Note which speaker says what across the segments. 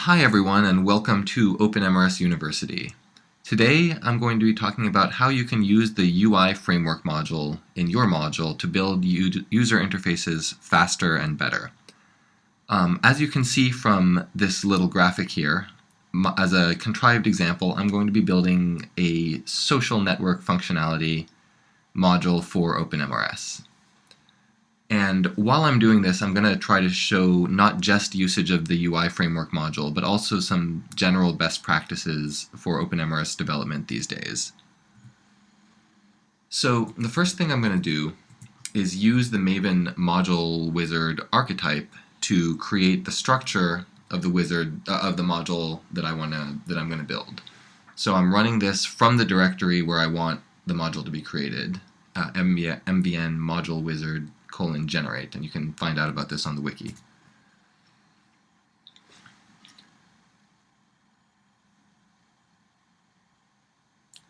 Speaker 1: Hi everyone and welcome to OpenMRS University. Today I'm going to be talking about how you can use the UI framework module in your module to build user interfaces faster and better. Um, as you can see from this little graphic here, as a contrived example, I'm going to be building a social network functionality module for OpenMRS. And while I'm doing this, I'm going to try to show not just usage of the UI framework module, but also some general best practices for OpenMRS development these days. So the first thing I'm going to do is use the Maven module wizard archetype to create the structure of the wizard uh, of the module that I want to that I'm going to build. So I'm running this from the directory where I want the module to be created, uh, MVN module wizard colon generate, and you can find out about this on the wiki.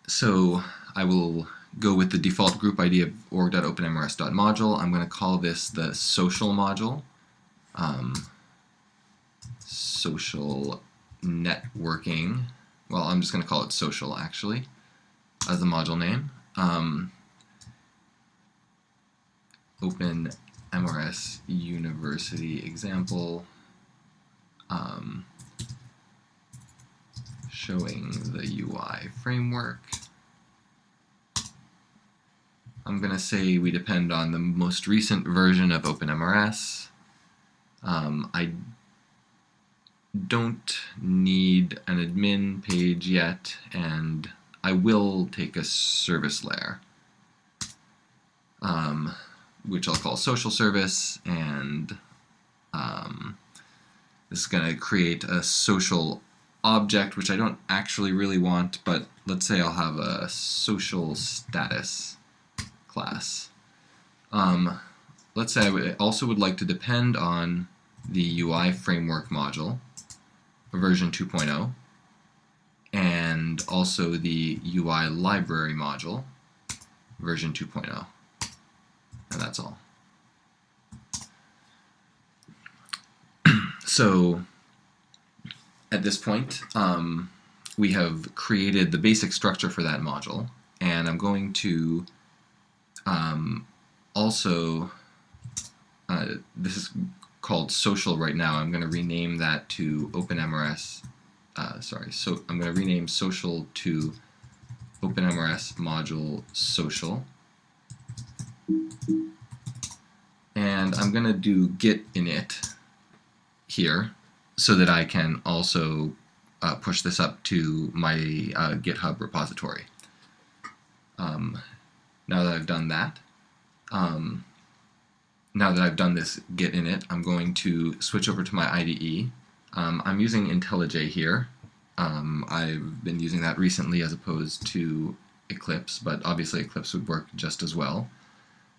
Speaker 1: So I will go with the default group ID of org.openmrs.module. I'm going to call this the social module. Um, social networking. Well, I'm just going to call it social actually as the module name. Um, open MRS University example um, showing the UI framework. I'm going to say we depend on the most recent version of OpenMRS. Um, I don't need an admin page yet, and I will take a service layer. Um, which I'll call social service, and um, this is going to create a social object, which I don't actually really want, but let's say I'll have a social status class. Um, let's say I also would like to depend on the UI framework module, version 2.0, and also the UI library module, version 2.0 and that's all. so at this point, um, we have created the basic structure for that module, and I'm going to um, also, uh, this is called social right now, I'm going to rename that to OpenMRS, uh, sorry, so I'm going to rename social to OpenMRS module social. And I'm going to do git init here so that I can also uh, push this up to my uh, GitHub repository. Um, now that I've done that, um, now that I've done this git init, I'm going to switch over to my IDE. Um, I'm using IntelliJ here. Um, I've been using that recently as opposed to Eclipse, but obviously Eclipse would work just as well.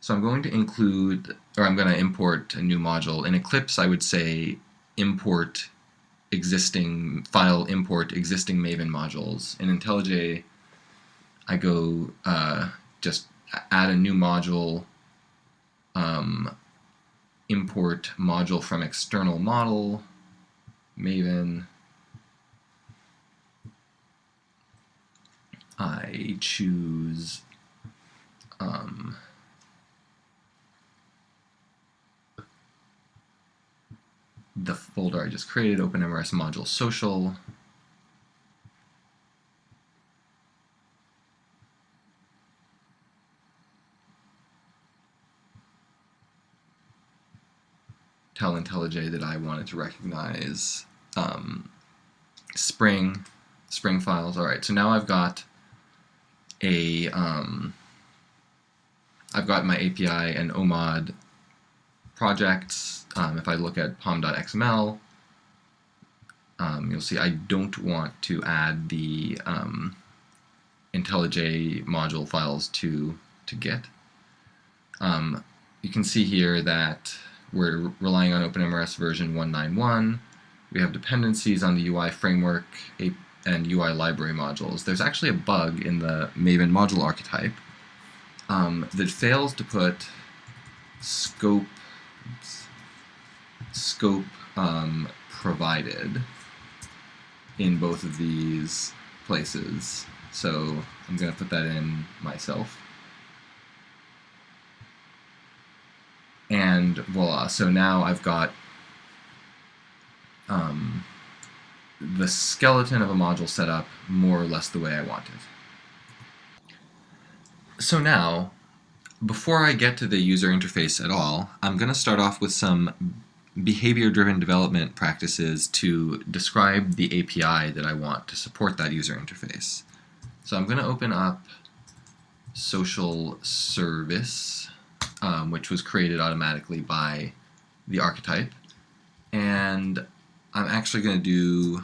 Speaker 1: So I'm going to include, or I'm going to import a new module. In Eclipse, I would say import existing, file import existing Maven modules. In IntelliJ, I go uh, just add a new module, um, import module from external model, Maven. I choose um, the folder I just created, OpenMRS module social. Tell IntelliJ that I wanted to recognize um, Spring, Spring files. All right, so now I've got a, um, I've got my API and OMOD projects. Um, if I look at pom.xml, um, you'll see I don't want to add the um, IntelliJ module files to, to Git. Um, you can see here that we're relying on OpenMRS version 191. We have dependencies on the UI framework and UI library modules. There's actually a bug in the Maven module archetype um, that fails to put scope scope um, provided in both of these places. So I'm going to put that in myself. And voila, so now I've got um, the skeleton of a module set up more or less the way I want it. So now, before I get to the user interface at all, I'm going to start off with some behavior-driven development practices to describe the API that I want to support that user interface. So I'm going to open up social service, um, which was created automatically by the archetype. And I'm actually going to do,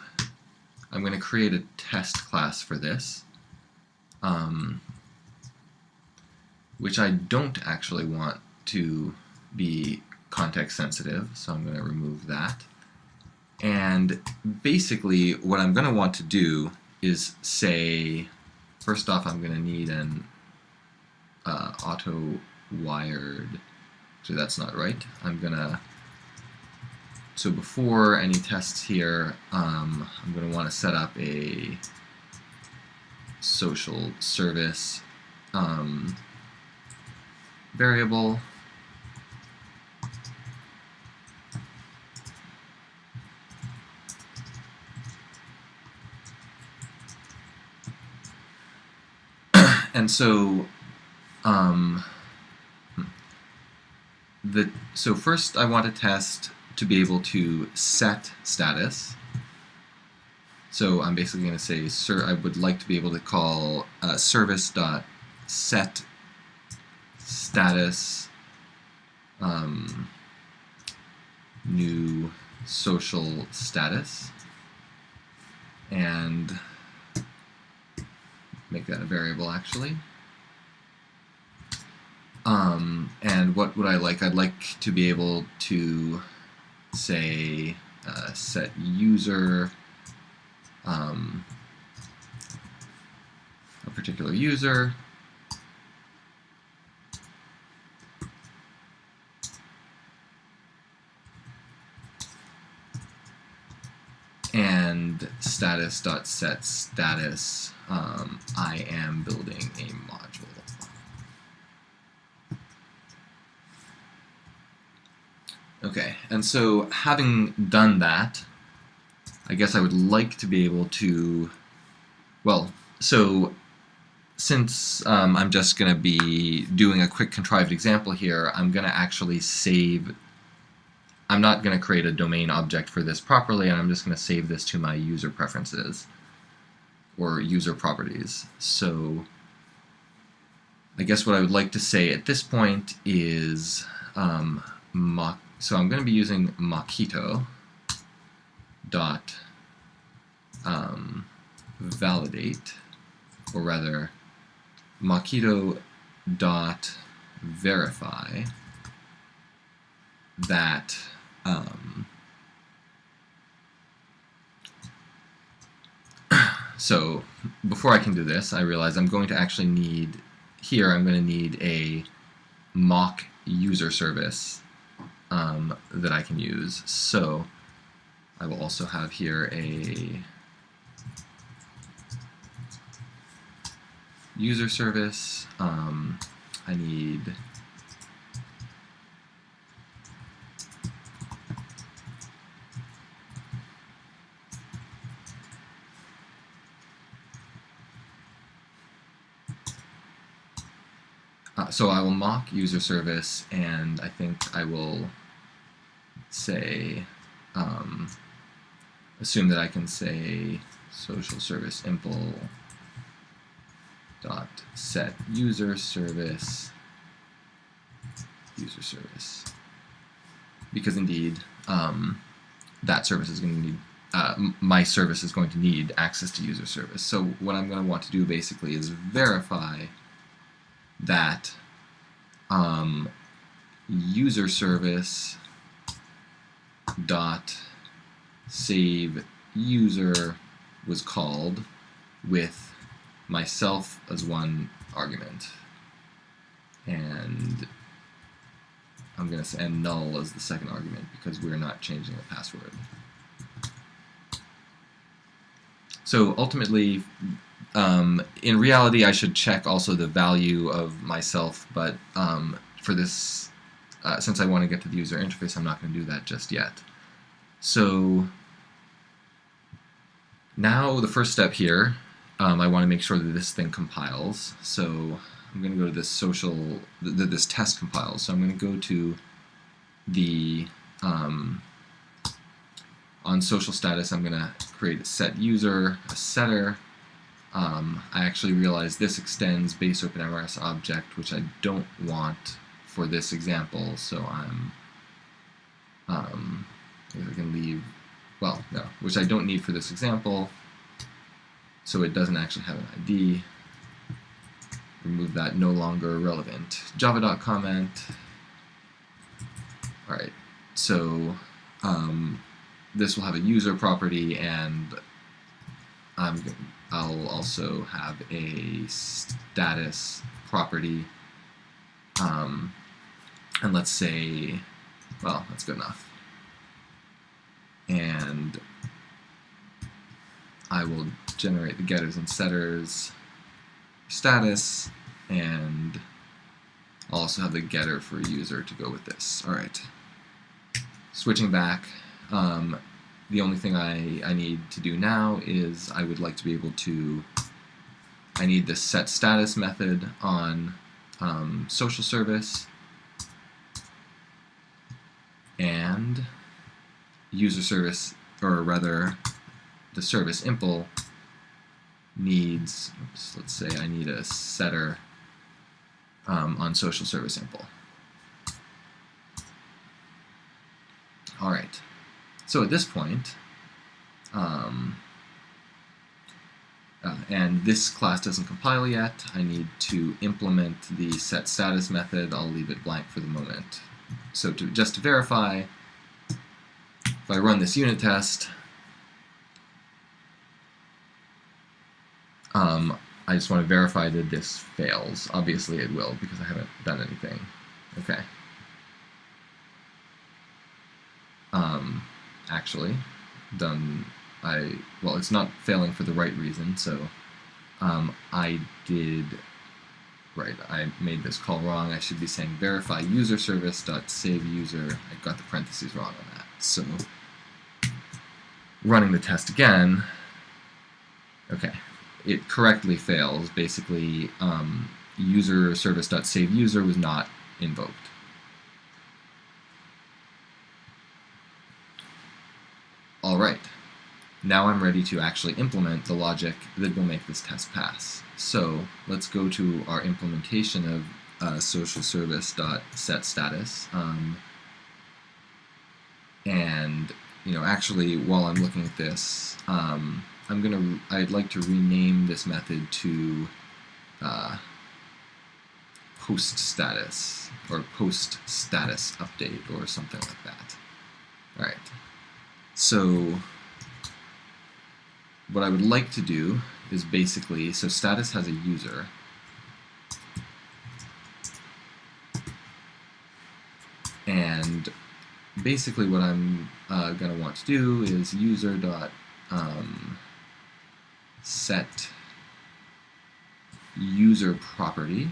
Speaker 1: I'm going to create a test class for this, um, which I don't actually want to be context sensitive, so I'm going to remove that. And basically what I'm going to want to do is say, first off I'm going to need an uh, auto wired, so that's not right. I'm going to, so before any tests here, um, I'm going to want to set up a social service um, variable and so um, the so first I want to test to be able to set status. So I'm basically going to say, sir, I would like to be able to call uh, service.set status um, new social status and make that a variable actually. Um, and what would I like? I'd like to be able to say uh, set user um, a particular user and status.set status um, I am building a module. Okay, and so having done that, I guess I would like to be able to, well, so since um, I'm just going to be doing a quick contrived example here, I'm going to actually save, I'm not going to create a domain object for this properly, and I'm just going to save this to my user preferences or user properties. So I guess what I would like to say at this point is um, so I'm going to be using Mockito dot um, validate, or rather Mockito dot verify that um, So before I can do this, I realize I'm going to actually need, here I'm going to need a mock user service um, that I can use. So I will also have here a user service. Um, I need so I will mock user service, and I think I will say, um, assume that I can say social service impl dot set user service user service. Because indeed um, that service is going to need uh, my service is going to need access to user service. So what I'm going to want to do basically is verify that um, user service dot save user was called with myself as one argument and I'm going to say and null as the second argument because we're not changing the password. So ultimately, um, in reality, I should check also the value of myself, but um, for this, uh, since I want to get to the user interface, I'm not going to do that just yet. So now the first step here, um, I want to make sure that this thing compiles. So I'm going to go to this social, th this test compiles. So I'm going to go to the um, on social status, I'm going to create a set user, a setter. Um, I actually realize this extends base OpenMRS object, which I don't want for this example, so I'm, um, I can leave, well, no, which I don't need for this example, so it doesn't actually have an ID. Remove that no longer relevant. Javadoc comment. Alright, so um, this will have a user property and I'm, I'll also have a status property um, and let's say well that's good enough. And I will generate the getters and setters status and I'll also have the getter for user to go with this. Alright switching back um, the only thing I, I need to do now is I would like to be able to, I need the set status method on um, social service and user service, or rather the service impl needs, oops, let's say I need a setter um, on social service impl. All right. So at this point, um, uh, and this class doesn't compile yet, I need to implement the set status method. I'll leave it blank for the moment. So to, just to verify, if I run this unit test, um, I just want to verify that this fails. Obviously it will because I haven't done anything. Okay. Um, actually done I well it's not failing for the right reason so um, I did right I made this call wrong. I should be saying verify user service dot save user. I got the parentheses wrong on that. So running the test again okay it correctly fails. Basically um, user service dot save user was not invoked All right, now I'm ready to actually implement the logic that will make this test pass. So let's go to our implementation of uh, social. Um, and you know, actually, while I'm looking at this, um, I'm gonna. I'd like to rename this method to uh, post status or post status update or something like that. All right. So what I would like to do is basically, so status has a user. And basically what I'm uh, going to want to do is user dot um, set user property.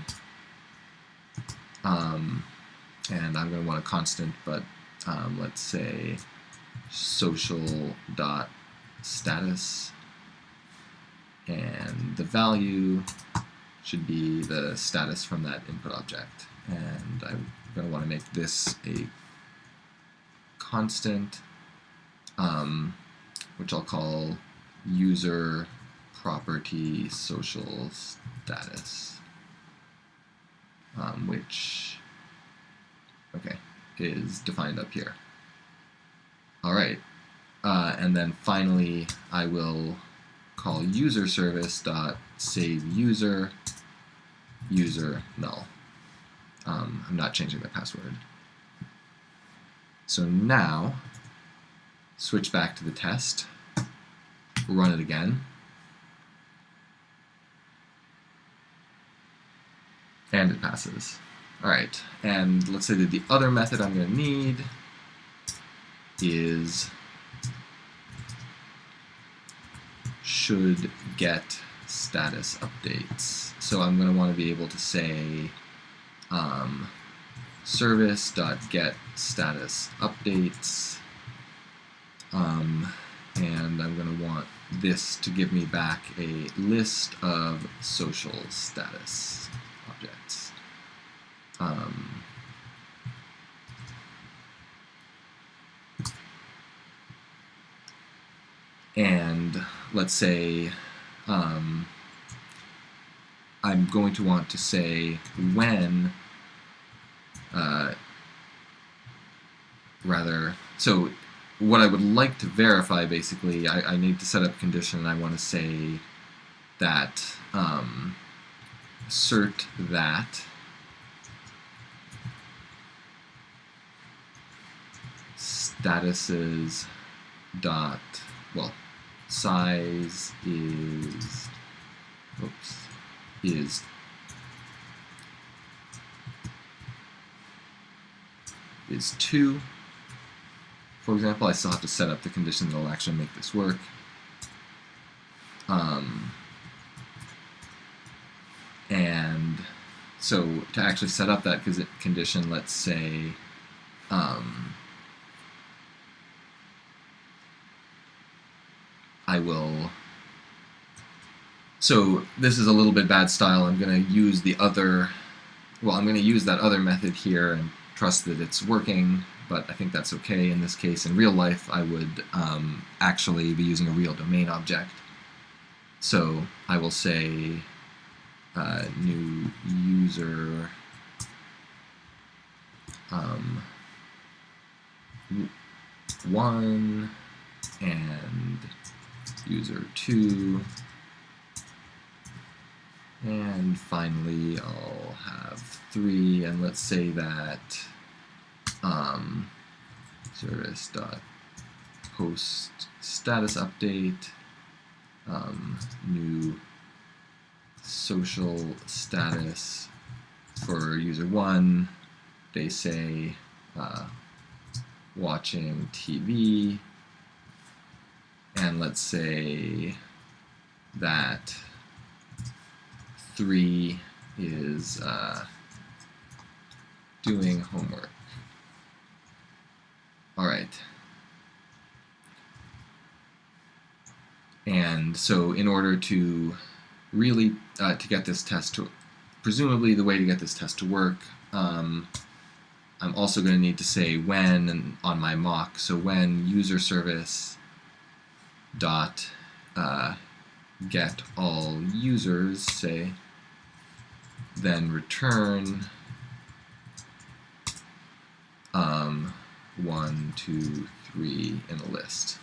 Speaker 1: Um, and I'm going to want a constant, but um, let's say social dot status. And the value should be the status from that input object. And I'm going to want to make this a constant um, which I'll call user property social status. Um, which okay is defined up here Alright, uh, and then finally I will call user service dot save user user null. Um, I'm not changing the password. So now, switch back to the test, run it again, and it passes. Alright, and let's say that the other method I'm going to need is should get status updates. So I'm going to want to be able to say um, service.get status updates. Um, and I'm going to want this to give me back a list of social status objects. Um, and let's say um, I'm going to want to say when uh, rather so what I would like to verify basically I, I need to set up a condition and I want to say that um, assert that statuses dot well size is oops is. Is 2 for example I still have to set up the condition that will actually make this work. Um, and so to actually set up that condition let's say um, I will so this is a little bit bad style. I'm going to use the other, well, I'm going to use that other method here and trust that it's working, but I think that's okay in this case. In real life, I would um, actually be using a real domain object. So I will say uh, new user um, one and user 2 and finally I'll have 3 and let's say that um, service dot post status update um, new social status for user 1 they say uh, watching TV and let's say that 3 is uh, doing homework. Alright. And so in order to really, uh, to get this test to, presumably the way to get this test to work, um, I'm also going to need to say when and on my mock. So when user service dot uh, get all users, say, then return um, one, two, three in a list.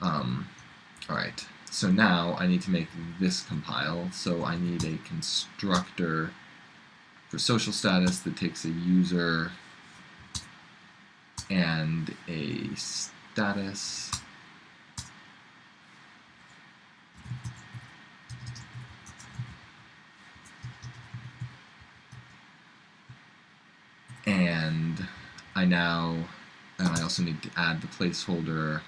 Speaker 1: Um, all right, so now I need to make this compile. So I need a constructor for social status that takes a user and a status. And I now and I also need to add the placeholder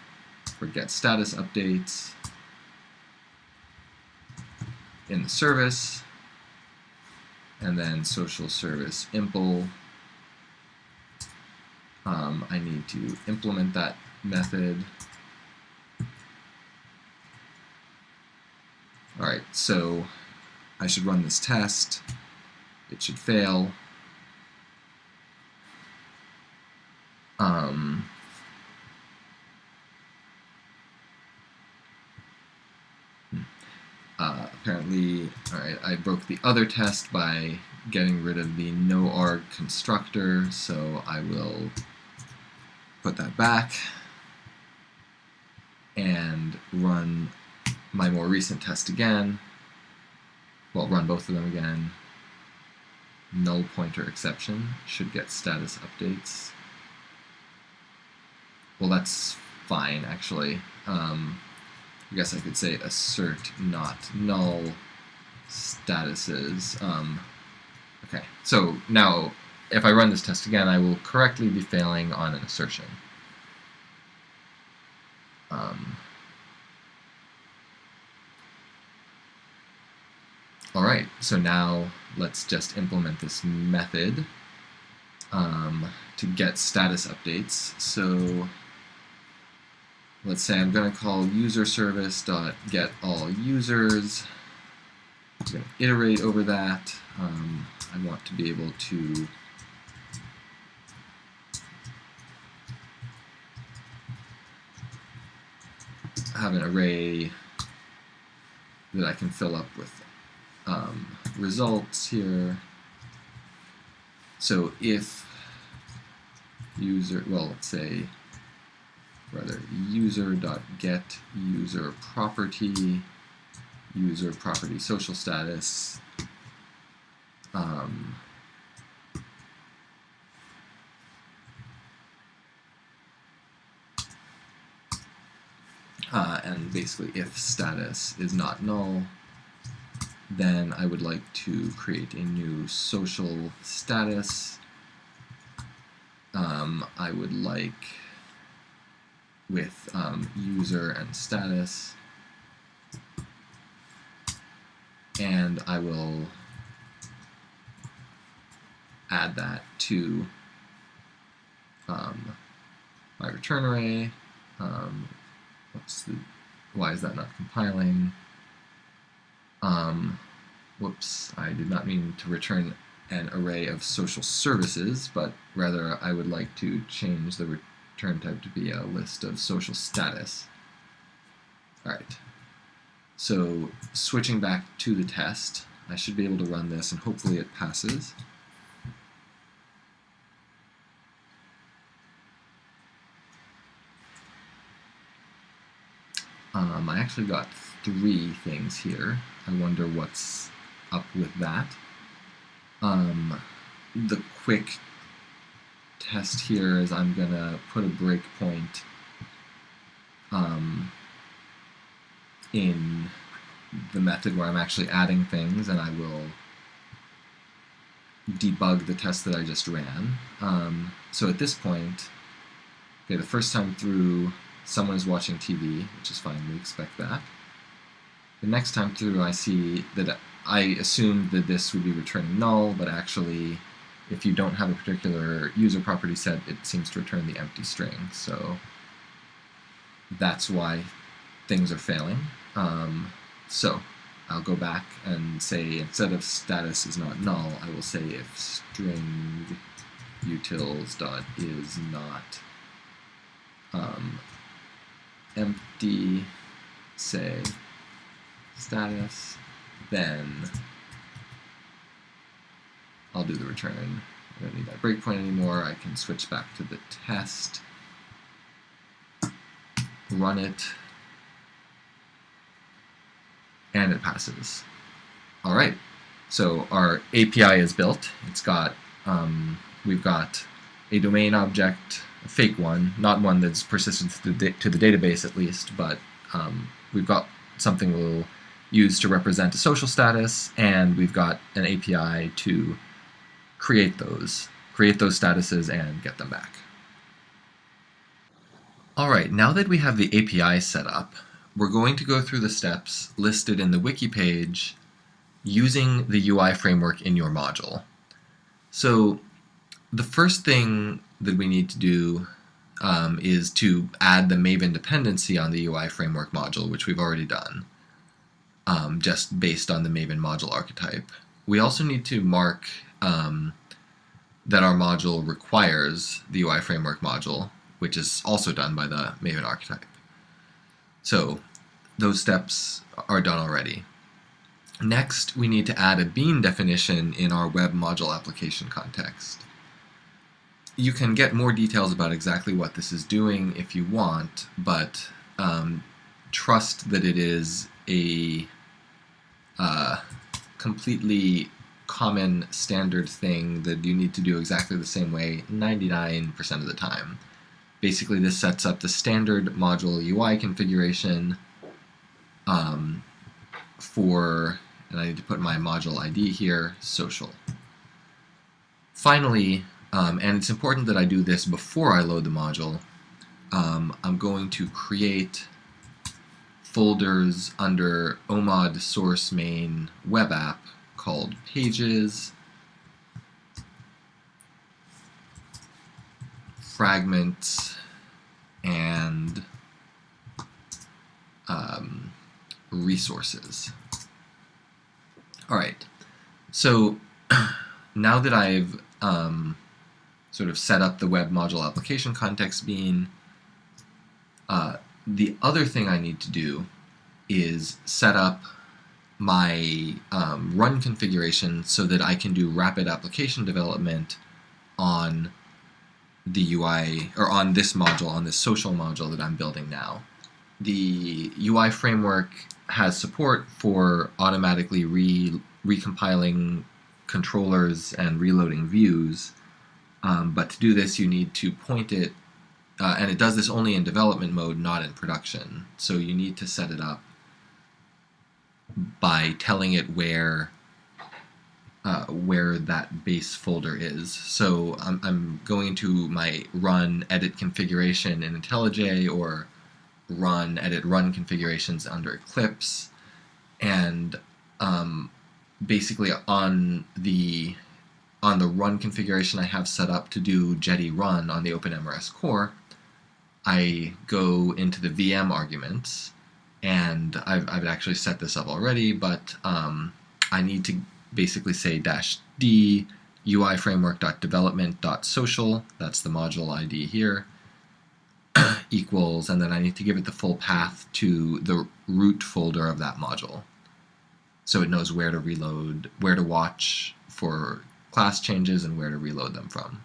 Speaker 1: for get status updates in the service and then social service impl. Um, I need to implement that method. Alright, so I should run this test. It should fail. Um, Uh, apparently, alright, I broke the other test by getting rid of the no arg constructor, so I will put that back and run my more recent test again. Well, run both of them again. Null pointer exception should get status updates. Well, that's fine, actually. Um, I guess I could say assert not null statuses. Um, okay, so now if I run this test again, I will correctly be failing on an assertion. Um, all right, so now let's just implement this method um, to get status updates. So let's say I'm going to call user service dot get all users. I'm going to iterate over that. Um, I want to be able to have an array that I can fill up with um, results here. So if user, well, let's say rather user dot get user property user property social status um, uh, and basically if status is not null then I would like to create a new social status. Um, I would like with um, user and status and I will add that to um, my return array. Um, what's the, why is that not compiling? Um, whoops, I did not mean to return an array of social services, but rather I would like to change the return type to be a list of social status. Alright, so switching back to the test, I should be able to run this and hopefully it passes. Um, I actually got three things here. I wonder what's up with that. Um, the quick test here is I'm going to put a breakpoint um, in the method where I'm actually adding things and I will debug the test that I just ran. Um, so at this point, okay, the first time through someone is watching TV, which is fine, we expect that. The next time through I see that I assumed that this would be returning null, but actually if you don't have a particular user property set, it seems to return the empty string. So that's why things are failing. Um, so I'll go back and say instead of status is not null, I will say if string utils dot is not um, empty, say status, then I'll do the return. I don't need that breakpoint anymore. I can switch back to the test, run it, and it passes. All right, so our API is built. It's got, um, we've got a domain object, a fake one, not one that's persistent to the, to the database at least, but um, we've got something we'll use to represent a social status, and we've got an API to create those, create those statuses and get them back. All right, now that we have the API set up, we're going to go through the steps listed in the wiki page using the UI framework in your module. So the first thing that we need to do um, is to add the Maven dependency on the UI framework module, which we've already done, um, just based on the Maven module archetype. We also need to mark um, that our module requires the UI framework module, which is also done by the Maven archetype. So those steps are done already. Next, we need to add a bean definition in our web module application context. You can get more details about exactly what this is doing if you want, but um, trust that it is a uh, completely common standard thing that you need to do exactly the same way 99% of the time. Basically this sets up the standard module UI configuration um, for, and I need to put my module ID here, social. finally, um, and it's important that I do this before I load the module, um, I'm going to create folders under OMOD source main web app called pages, fragments, and um, resources. All right, so now that I've um, sort of set up the web module application context bean, uh, the other thing I need to do is set up my um, run configuration so that I can do rapid application development on the UI, or on this module, on this social module that I'm building now. The UI framework has support for automatically re recompiling controllers and reloading views, um, but to do this you need to point it, uh, and it does this only in development mode, not in production. So you need to set it up by telling it where uh, where that base folder is. So I'm, I'm going to my run edit configuration in IntelliJ or run edit run configurations under Eclipse and um, basically on the on the run configuration I have set up to do Jetty run on the OpenMRS core, I go into the VM arguments, and I've, I've actually set this up already, but um, I need to basically say dash d UI framework.development.social, that's the module ID here, equals, and then I need to give it the full path to the root folder of that module. So it knows where to reload, where to watch for class changes and where to reload them from.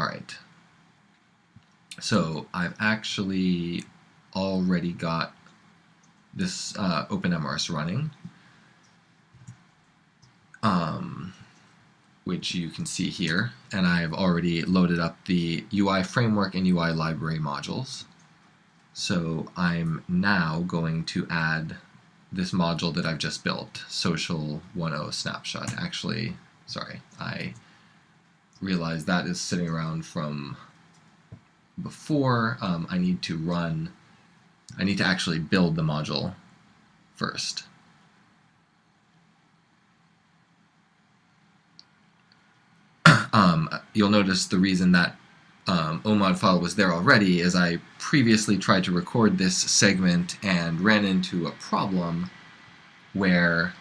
Speaker 1: Alright, so I've actually already got this uh, OpenMRS running, um, which you can see here, and I've already loaded up the UI framework and UI library modules. So I'm now going to add this module that I've just built, social 1.0 snapshot. Actually, sorry, I realized that is sitting around from before. Um, I need to run, I need to actually build the module first. Um, you'll notice the reason that um, OMOD file was there already is I previously tried to record this segment and ran into a problem where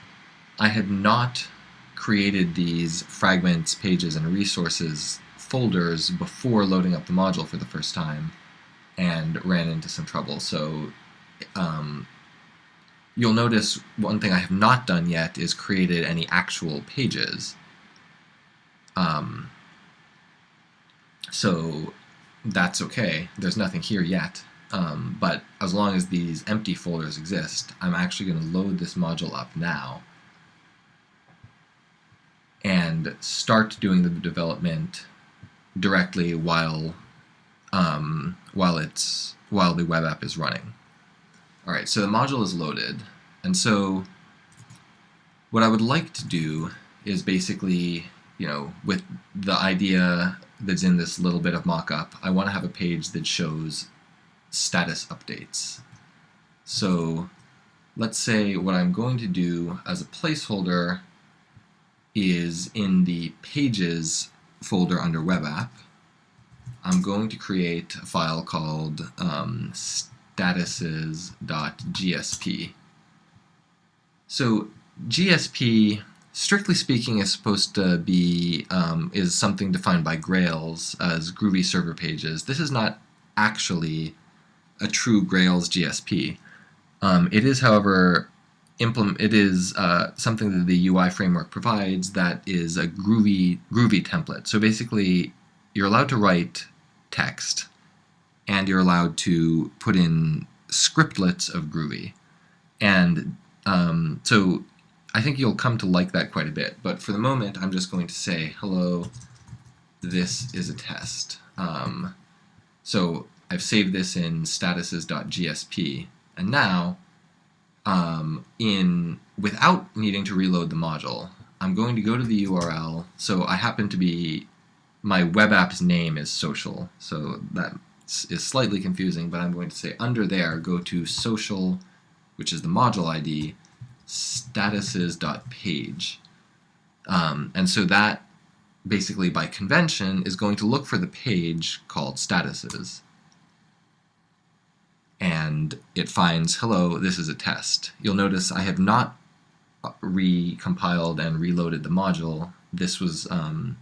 Speaker 1: I had not created these fragments, pages, and resources folders before loading up the module for the first time and ran into some trouble. So um, you'll notice one thing I have not done yet is created any actual pages. Um, so that's okay. There's nothing here yet. Um, but as long as these empty folders exist, I'm actually going to load this module up now and start doing the development directly while um, while it's while the web app is running. All right, so the module is loaded, and so what I would like to do is basically, you know, with the idea that's in this little bit of mock-up, I want to have a page that shows status updates. So let's say what I'm going to do as a placeholder is in the pages folder under web app, I'm going to create a file called um, statuses.gsp. So GSP strictly speaking, is supposed to be um, is something defined by Grails as Groovy server pages. This is not actually a true Grails GSP. Um, it is, however, implement. It is uh, something that the UI framework provides that is a Groovy Groovy template. So basically, you're allowed to write text, and you're allowed to put in scriptlets of Groovy, and um, so I think you'll come to like that quite a bit, but for the moment I'm just going to say, hello, this is a test. Um, so I've saved this in statuses.gsp, and now, um, in without needing to reload the module, I'm going to go to the URL. So I happen to be, my web app's name is social, so that is slightly confusing, but I'm going to say under there, go to social, which is the module ID, statuses.page. Um, and so that basically by convention is going to look for the page called statuses. And it finds, hello, this is a test. You'll notice I have not recompiled and reloaded the module. This was um,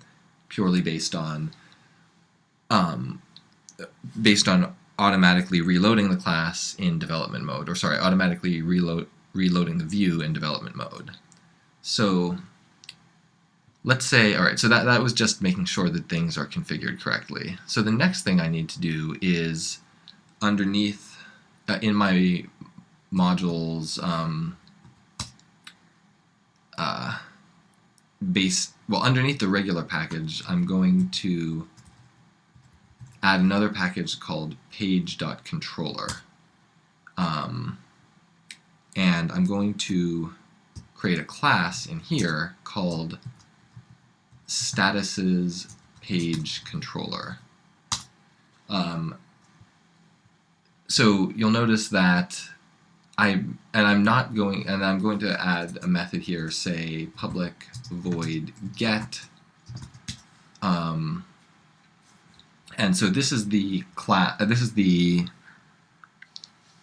Speaker 1: purely based on um, based on automatically reloading the class in development mode, or sorry, automatically reload reloading the view in development mode. So let's say, all right, so that, that was just making sure that things are configured correctly. So the next thing I need to do is underneath, uh, in my modules um, uh, base, well, underneath the regular package, I'm going to add another package called page.controller. Um, and I'm going to create a class in here called statuses page controller. Um, so you'll notice that I and I'm not going and I'm going to add a method here say public void get um, and so this is the class uh, this is the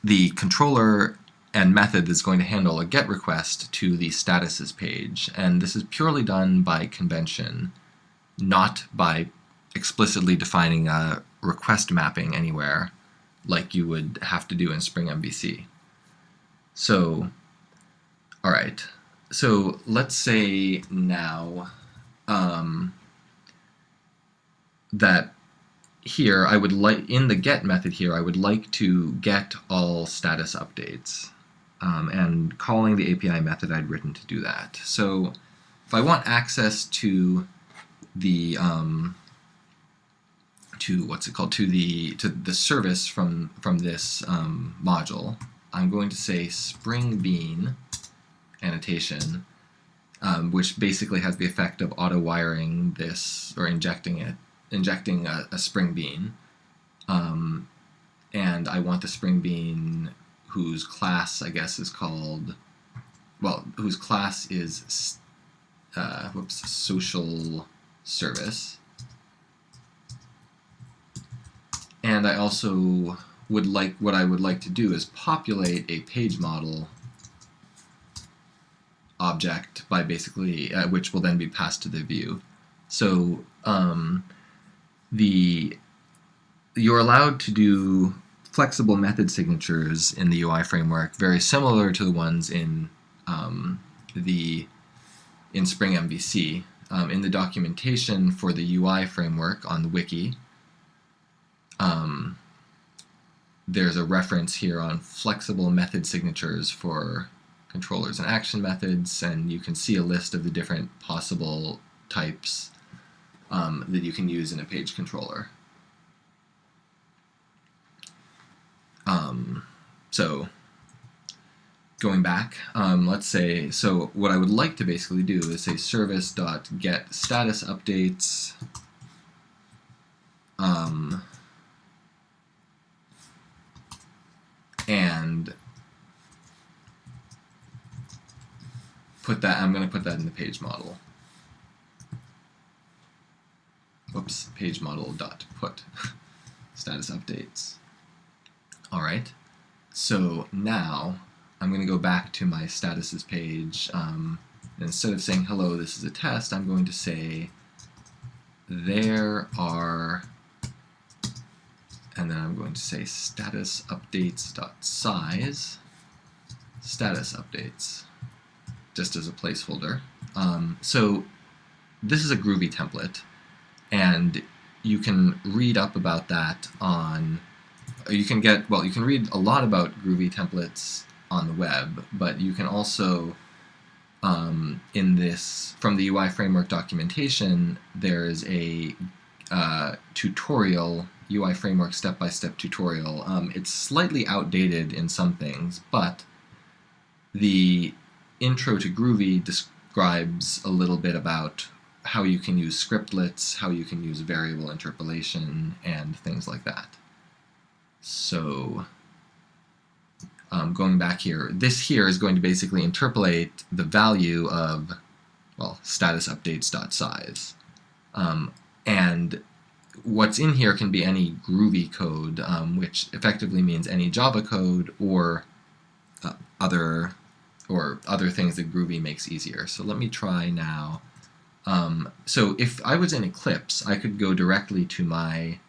Speaker 1: the controller and method that's going to handle a GET request to the statuses page. And this is purely done by convention, not by explicitly defining a request mapping anywhere like you would have to do in Spring MVC. So, all right. So let's say now um, that here I would like in the get method here I would like to get all status updates um, and calling the API method I'd written to do that. So if I want access to the um, to what's it called to the to the service from from this um, module, I'm going to say Spring Bean annotation, um, which basically has the effect of auto wiring this or injecting it, injecting a, a Spring Bean. Um, and I want the Spring Bean whose class, I guess, is called, well, whose class is, uh, whoops, social service. And I also would like, what I would like to do is populate a page model object by basically, uh, which will then be passed to the view. So um, the you're allowed to do flexible method signatures in the UI framework, very similar to the ones in um, the in Spring MVC. Um, in the documentation for the UI framework on the wiki, um, there's a reference here on flexible method signatures for controllers and action methods, and you can see a list of the different possible types um, that you can use in a page controller. Um, so going back, um, let's say, so what I would like to basically do is say service dot get status updates um, and put that, I'm going to put that in the page model. Whoops, page model dot put status updates. All right, so now I'm going to go back to my statuses page. Um, instead of saying, hello, this is a test, I'm going to say, there are, and then I'm going to say status updates dot size, status updates, just as a placeholder. Um, so this is a Groovy template, and you can read up about that on you can get, well, you can read a lot about Groovy templates on the web, but you can also, um, in this, from the UI framework documentation, there's a uh, tutorial, UI framework step-by-step -step tutorial. Um, it's slightly outdated in some things, but the intro to Groovy describes a little bit about how you can use scriptlets, how you can use variable interpolation, and things like that. So um, going back here, this here is going to basically interpolate the value of, well, status updates.size. Um, and what's in here can be any Groovy code, um, which effectively means any Java code or uh, other or other things that Groovy makes easier. So let me try now. Um, so if I was in Eclipse, I could go directly to my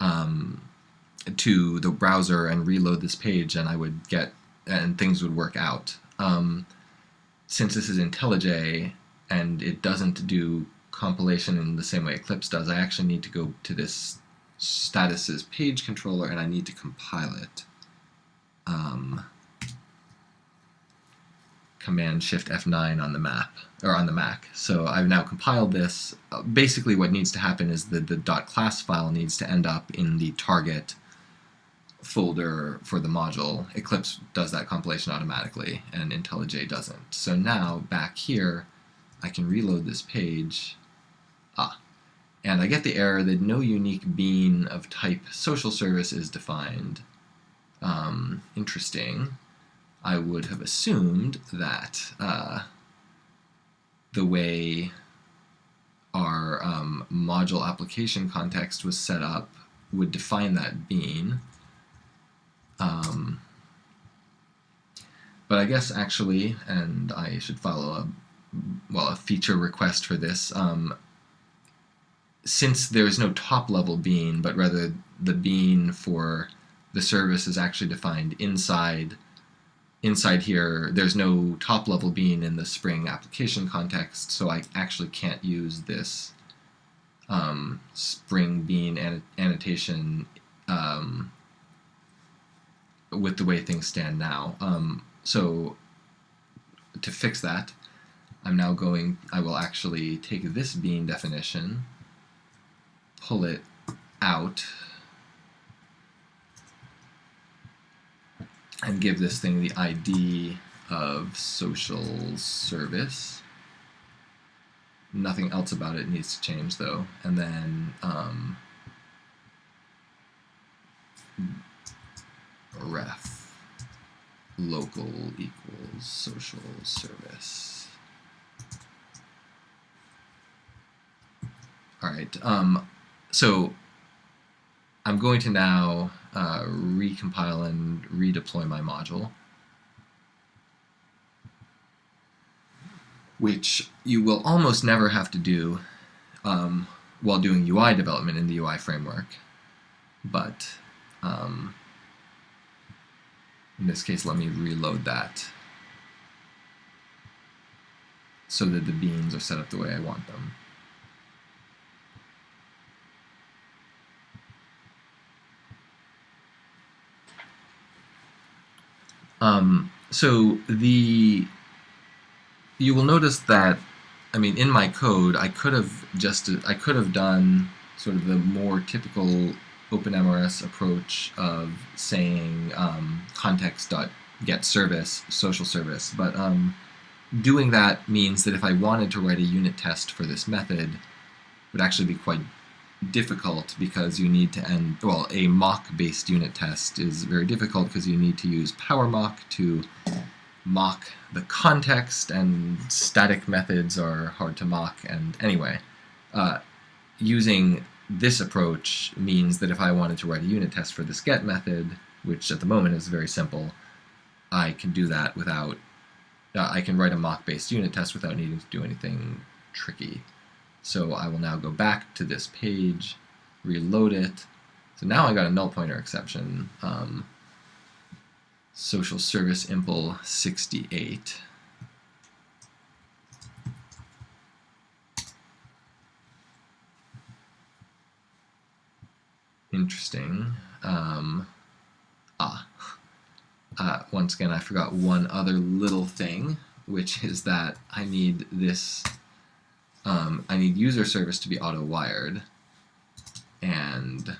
Speaker 1: um, to the browser and reload this page, and I would get and things would work out. Um, since this is IntelliJ and it doesn't do compilation in the same way Eclipse does, I actually need to go to this statuses page controller and I need to compile it. Um, Command Shift F9 on the map or on the Mac. So I've now compiled this. Uh, basically, what needs to happen is that the .class file needs to end up in the target folder for the module. Eclipse does that compilation automatically, and IntelliJ doesn't. So now, back here, I can reload this page. Ah, and I get the error that no unique bean of type social service is defined. Um, interesting. I would have assumed that uh, the way our um, module application context was set up would define that bean. Um, but I guess actually, and I should follow a well a feature request for this. Um, since there is no top level bean, but rather the bean for the service is actually defined inside inside here, there's no top level bean in the Spring application context, so I actually can't use this um, Spring bean an annotation um, with the way things stand now. Um, so to fix that, I'm now going, I will actually take this bean definition, pull it out, and give this thing the ID of social service. Nothing else about it needs to change though. And then um, ref local equals social service. All right, um, so I'm going to now uh, recompile and redeploy my module, which you will almost never have to do um, while doing UI development in the UI framework. But um, in this case, let me reload that so that the beans are set up the way I want them. Um, so the you will notice that I mean in my code I could have just I could have done sort of the more typical OpenMRS approach of saying um, context.get service social service. But um, doing that means that if I wanted to write a unit test for this method would actually be quite difficult because you need to end, well, a mock-based unit test is very difficult because you need to use PowerMock to mock the context, and static methods are hard to mock, and anyway, uh, using this approach means that if I wanted to write a unit test for this get method, which at the moment is very simple, I can do that without, uh, I can write a mock-based unit test without needing to do anything tricky. So I will now go back to this page, reload it. So now I got a null pointer exception. Um, social service impl 68. Interesting. Um, ah. Uh, once again, I forgot one other little thing, which is that I need this um, I need user service to be auto-wired. And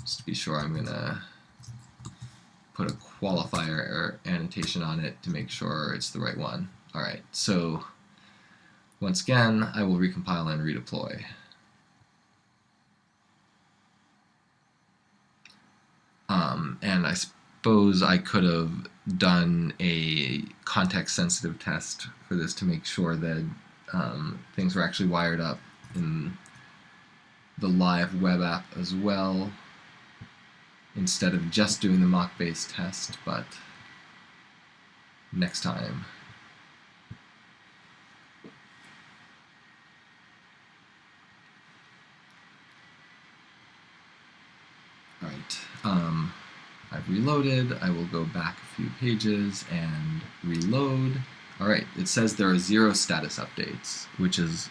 Speaker 1: just to be sure, I'm going to put a qualifier annotation on it to make sure it's the right one. Alright, so once again, I will recompile and redeploy. Um, and I suppose I could have done a context sensitive test for this to make sure that um, things were actually wired up in the live web app as well instead of just doing the mock base test, but next time. Alright, um, I've reloaded, I will go back a few pages and reload. Alright, it says there are zero status updates, which is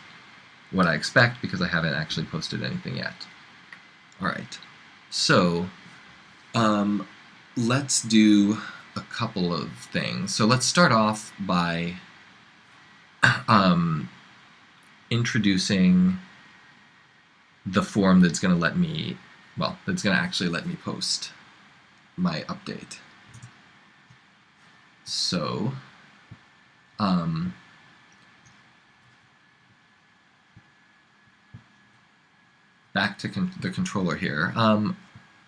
Speaker 1: what I expect because I haven't actually posted anything yet. Alright, so um, let's do a couple of things. So let's start off by um, introducing the form that's going to let me, well, it's going to actually let me post my update. So, um, back to con the controller here. Um,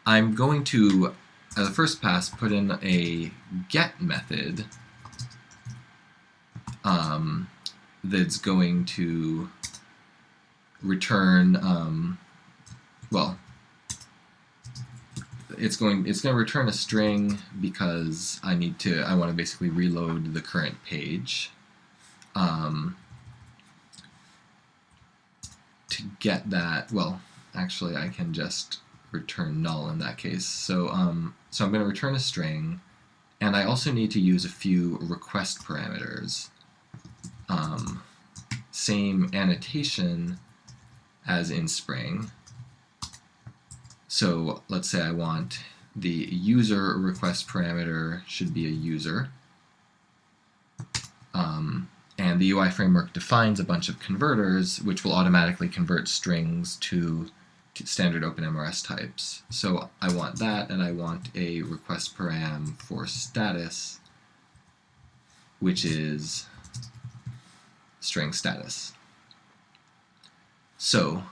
Speaker 1: I'm going to, as a first pass, put in a get method um, that's going to return, um, well, it's going it's going to return a string because I need to I want to basically reload the current page. Um, to get that, well, actually I can just return null in that case. So, um, so I'm going to return a string, and I also need to use a few request parameters. Um, same annotation as in Spring. So let's say I want the user request parameter should be a user. Um, and the UI framework defines a bunch of converters which will automatically convert strings to standard OpenMRS types. So I want that, and I want a request param for status, which is string status. So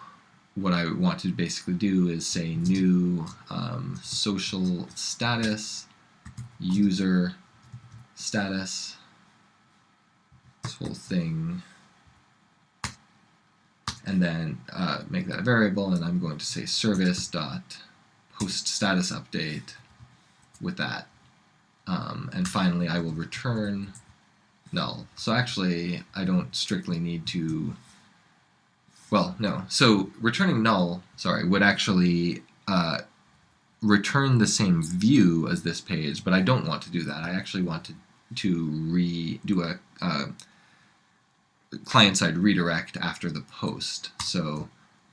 Speaker 1: what I want to basically do is say new um, social status user status this whole thing. And then uh, make that a variable and I'm going to say service dot post status update with that. Um, and finally I will return null. So actually I don't strictly need to well, no. So returning null, sorry, would actually uh, return the same view as this page, but I don't want to do that. I actually want to, to re do a uh, client-side redirect after the post. So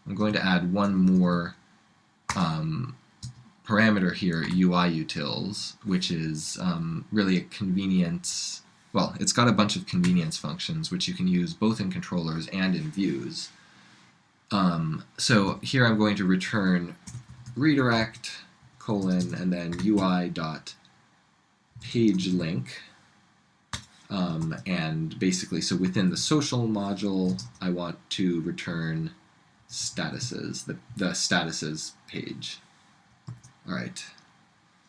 Speaker 1: I'm going to add one more um, parameter here, UI utils, which is um, really a convenience, well, it's got a bunch of convenience functions which you can use both in controllers and in views. Um, so here I'm going to return redirect colon and then UI dot page link. Um, and basically, so within the social module, I want to return statuses, the, the statuses page. All right.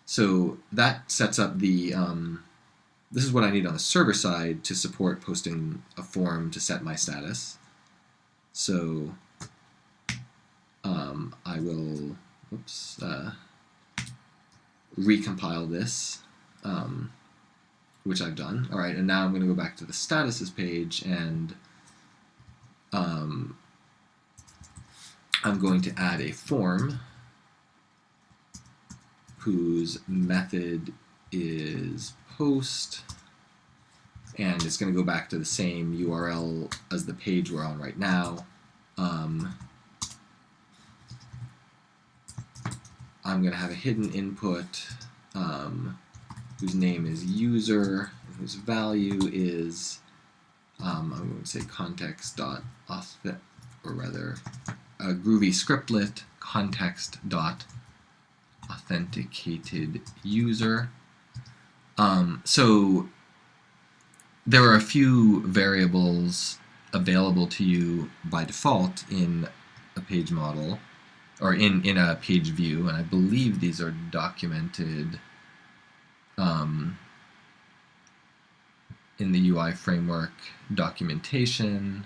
Speaker 1: So that sets up the, um, this is what I need on the server side to support posting a form to set my status. So um, I will oops, uh, recompile this, um, which I've done. All right, and now I'm going to go back to the statuses page and um, I'm going to add a form whose method is post and it's going to go back to the same URL as the page we're on right now. Um, I'm going to have a hidden input um, whose name is user, whose value is, um, I'm going to say context dot or rather, a Groovy scriptlet context dot authenticated user. Um, so there are a few variables available to you by default in a page model or in, in a page view, and I believe these are documented um, in the UI framework documentation.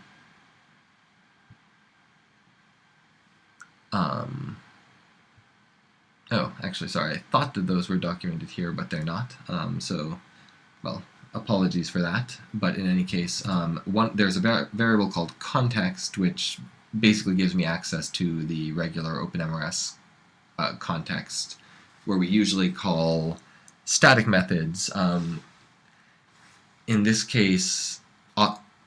Speaker 1: Um, oh, actually, sorry, I thought that those were documented here, but they're not. Um, so, well, apologies for that. But in any case, um, one there's a var variable called context, which basically gives me access to the regular OpenMRS uh, context, where we usually call static methods. Um, in this case,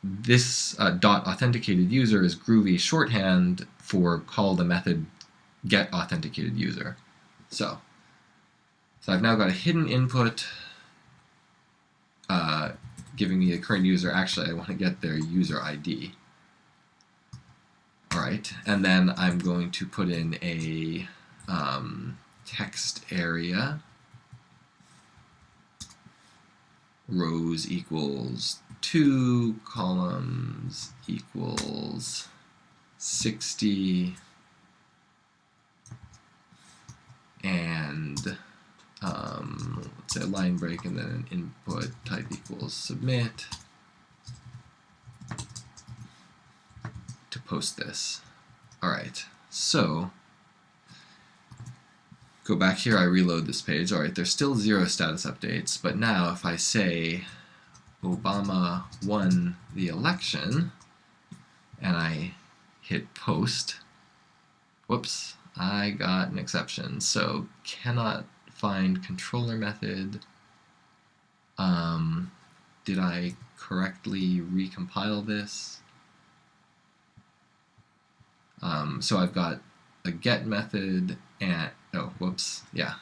Speaker 1: this uh, dot authenticated user is Groovy shorthand for call the method get authenticated user. So, so I've now got a hidden input uh, giving me the current user. Actually, I want to get their user ID. All right, and then I'm going to put in a um, text area. Rows equals 2, columns equals 60, and um, let's say a line break and then an input type equals submit to post this. Alright, so go back here, I reload this page. Alright, there's still zero status updates, but now if I say Obama won the election, and I hit post, whoops, I got an exception. So cannot find controller method. Um, did I correctly recompile this? Um, so I've got a get method and oh, whoops, yeah.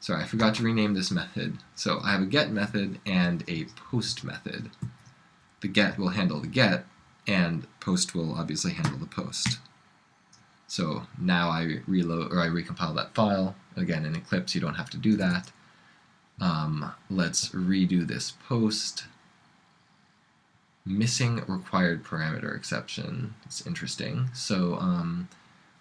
Speaker 1: Sorry, I forgot to rename this method. So I have a get method and a post method. The get will handle the get, and post will obviously handle the post. So now I reload or I recompile that file. Again, in Eclipse, you don't have to do that. Um, let's redo this post. Missing required parameter exception. It's interesting. So um,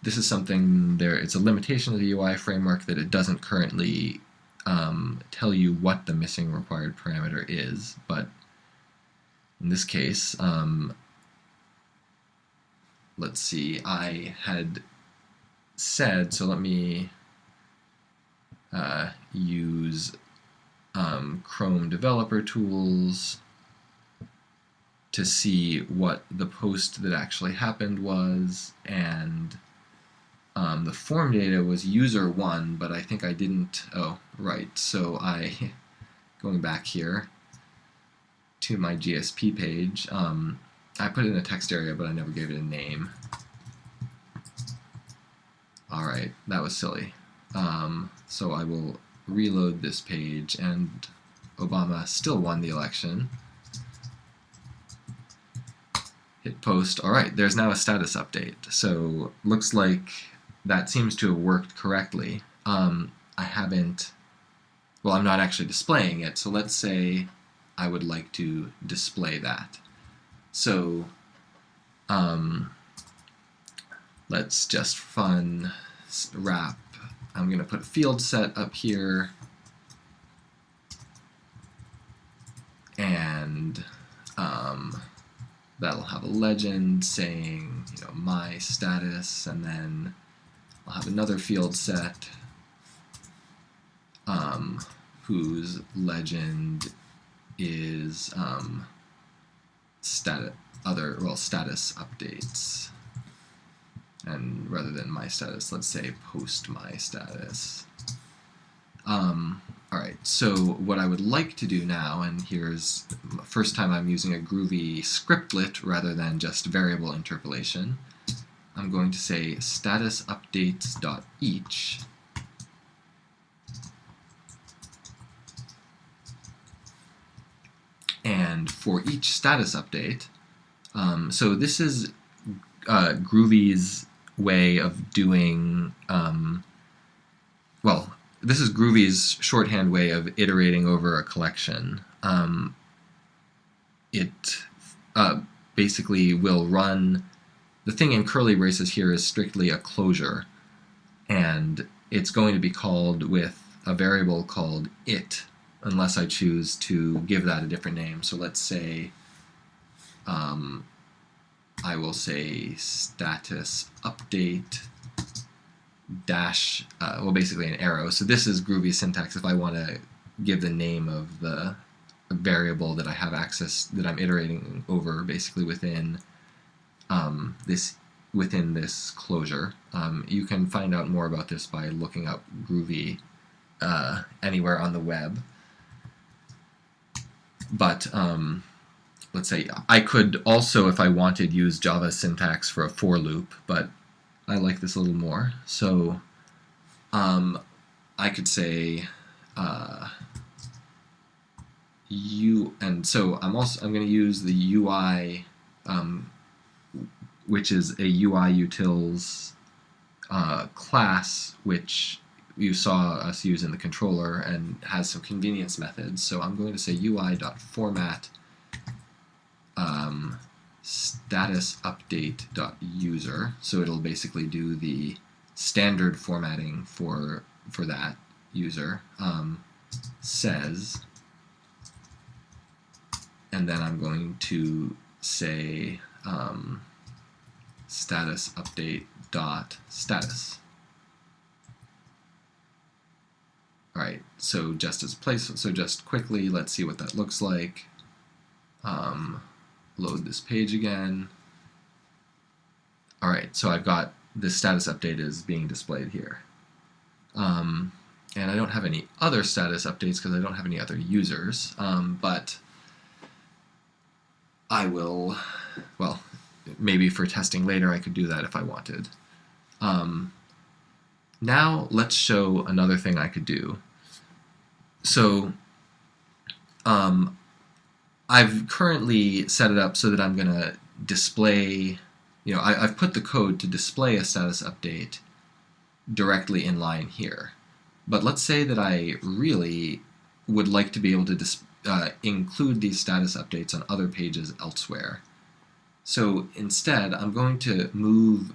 Speaker 1: this is something there, it's a limitation of the UI framework that it doesn't currently um, tell you what the missing required parameter is, but in this case, um, let's see, I had said, so let me uh, use um, Chrome Developer Tools to see what the post that actually happened was, and um, the form data was user one, but I think I didn't, oh, right, so I, going back here to my GSP page, um, I put it in a text area, but I never gave it a name. Alright, that was silly. Um, so I will reload this page, and Obama still won the election. Hit post. Alright, there's now a status update. So looks like that seems to have worked correctly. Um, I haven't, well, I'm not actually displaying it, so let's say I would like to display that. So, um, let's just fun wrap. I'm going to put a field set up here, and um, that'll have a legend saying, you know, my status, and then I'll have another field set um, whose legend is um, stat other well status updates. And rather than my status let's say post my status. Um, alright so what I would like to do now and here's the first time I'm using a groovy scriptlet rather than just variable interpolation I'm going to say status updates.each and for each status update um, so this is uh, Groovy's way of doing um, well this is Groovy's shorthand way of iterating over a collection um, it uh, basically will run. The thing in curly braces here is strictly a closure, and it's going to be called with a variable called it, unless I choose to give that a different name. So let's say um, I will say status update dash, uh, well basically an arrow. So this is Groovy syntax if I want to give the name of the variable that I have access, that I'm iterating over basically within um, this within this closure. Um, you can find out more about this by looking up Groovy uh, anywhere on the web. But um, let's say I could also, if I wanted, use Java syntax for a for loop, but I like this a little more. So um, I could say uh, U, and so I'm also I'm going to use the UI, um, which is a UI utils uh, class, which you saw us use in the controller and has some convenience methods. So I'm going to say UI.format um, status update dot user. So it'll basically do the standard formatting for for that user. Um, says, and then I'm going to say um, status update dot status. Alright, so just as place, so just quickly, let's see what that looks like. Um, load this page again. Alright, so I've got this status update is being displayed here. Um, and I don't have any other status updates because I don't have any other users, um, but I will, well, maybe for testing later I could do that if I wanted. Um, now let's show another thing I could do. So um, I've currently set it up so that I'm going to display, you know, I, have put the code to display a status update directly in line here. But let's say that I really would like to be able to uh, include these status updates on other pages elsewhere. So instead, I'm going to move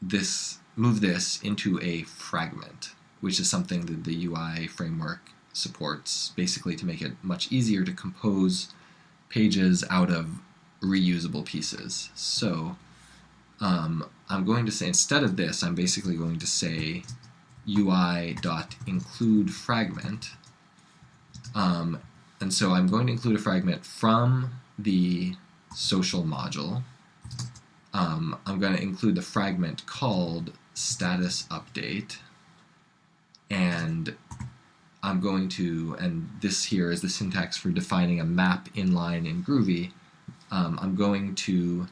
Speaker 1: this move this into a fragment, which is something that the UI framework supports, basically to make it much easier to compose pages out of reusable pieces. So um, I'm going to say, instead of this, I'm basically going to say ui.include fragment. Um, and so I'm going to include a fragment from the social module. Um, I'm going to include the fragment called status update. And I'm going to, and this here is the syntax for defining a map inline in Groovy, um, I'm going to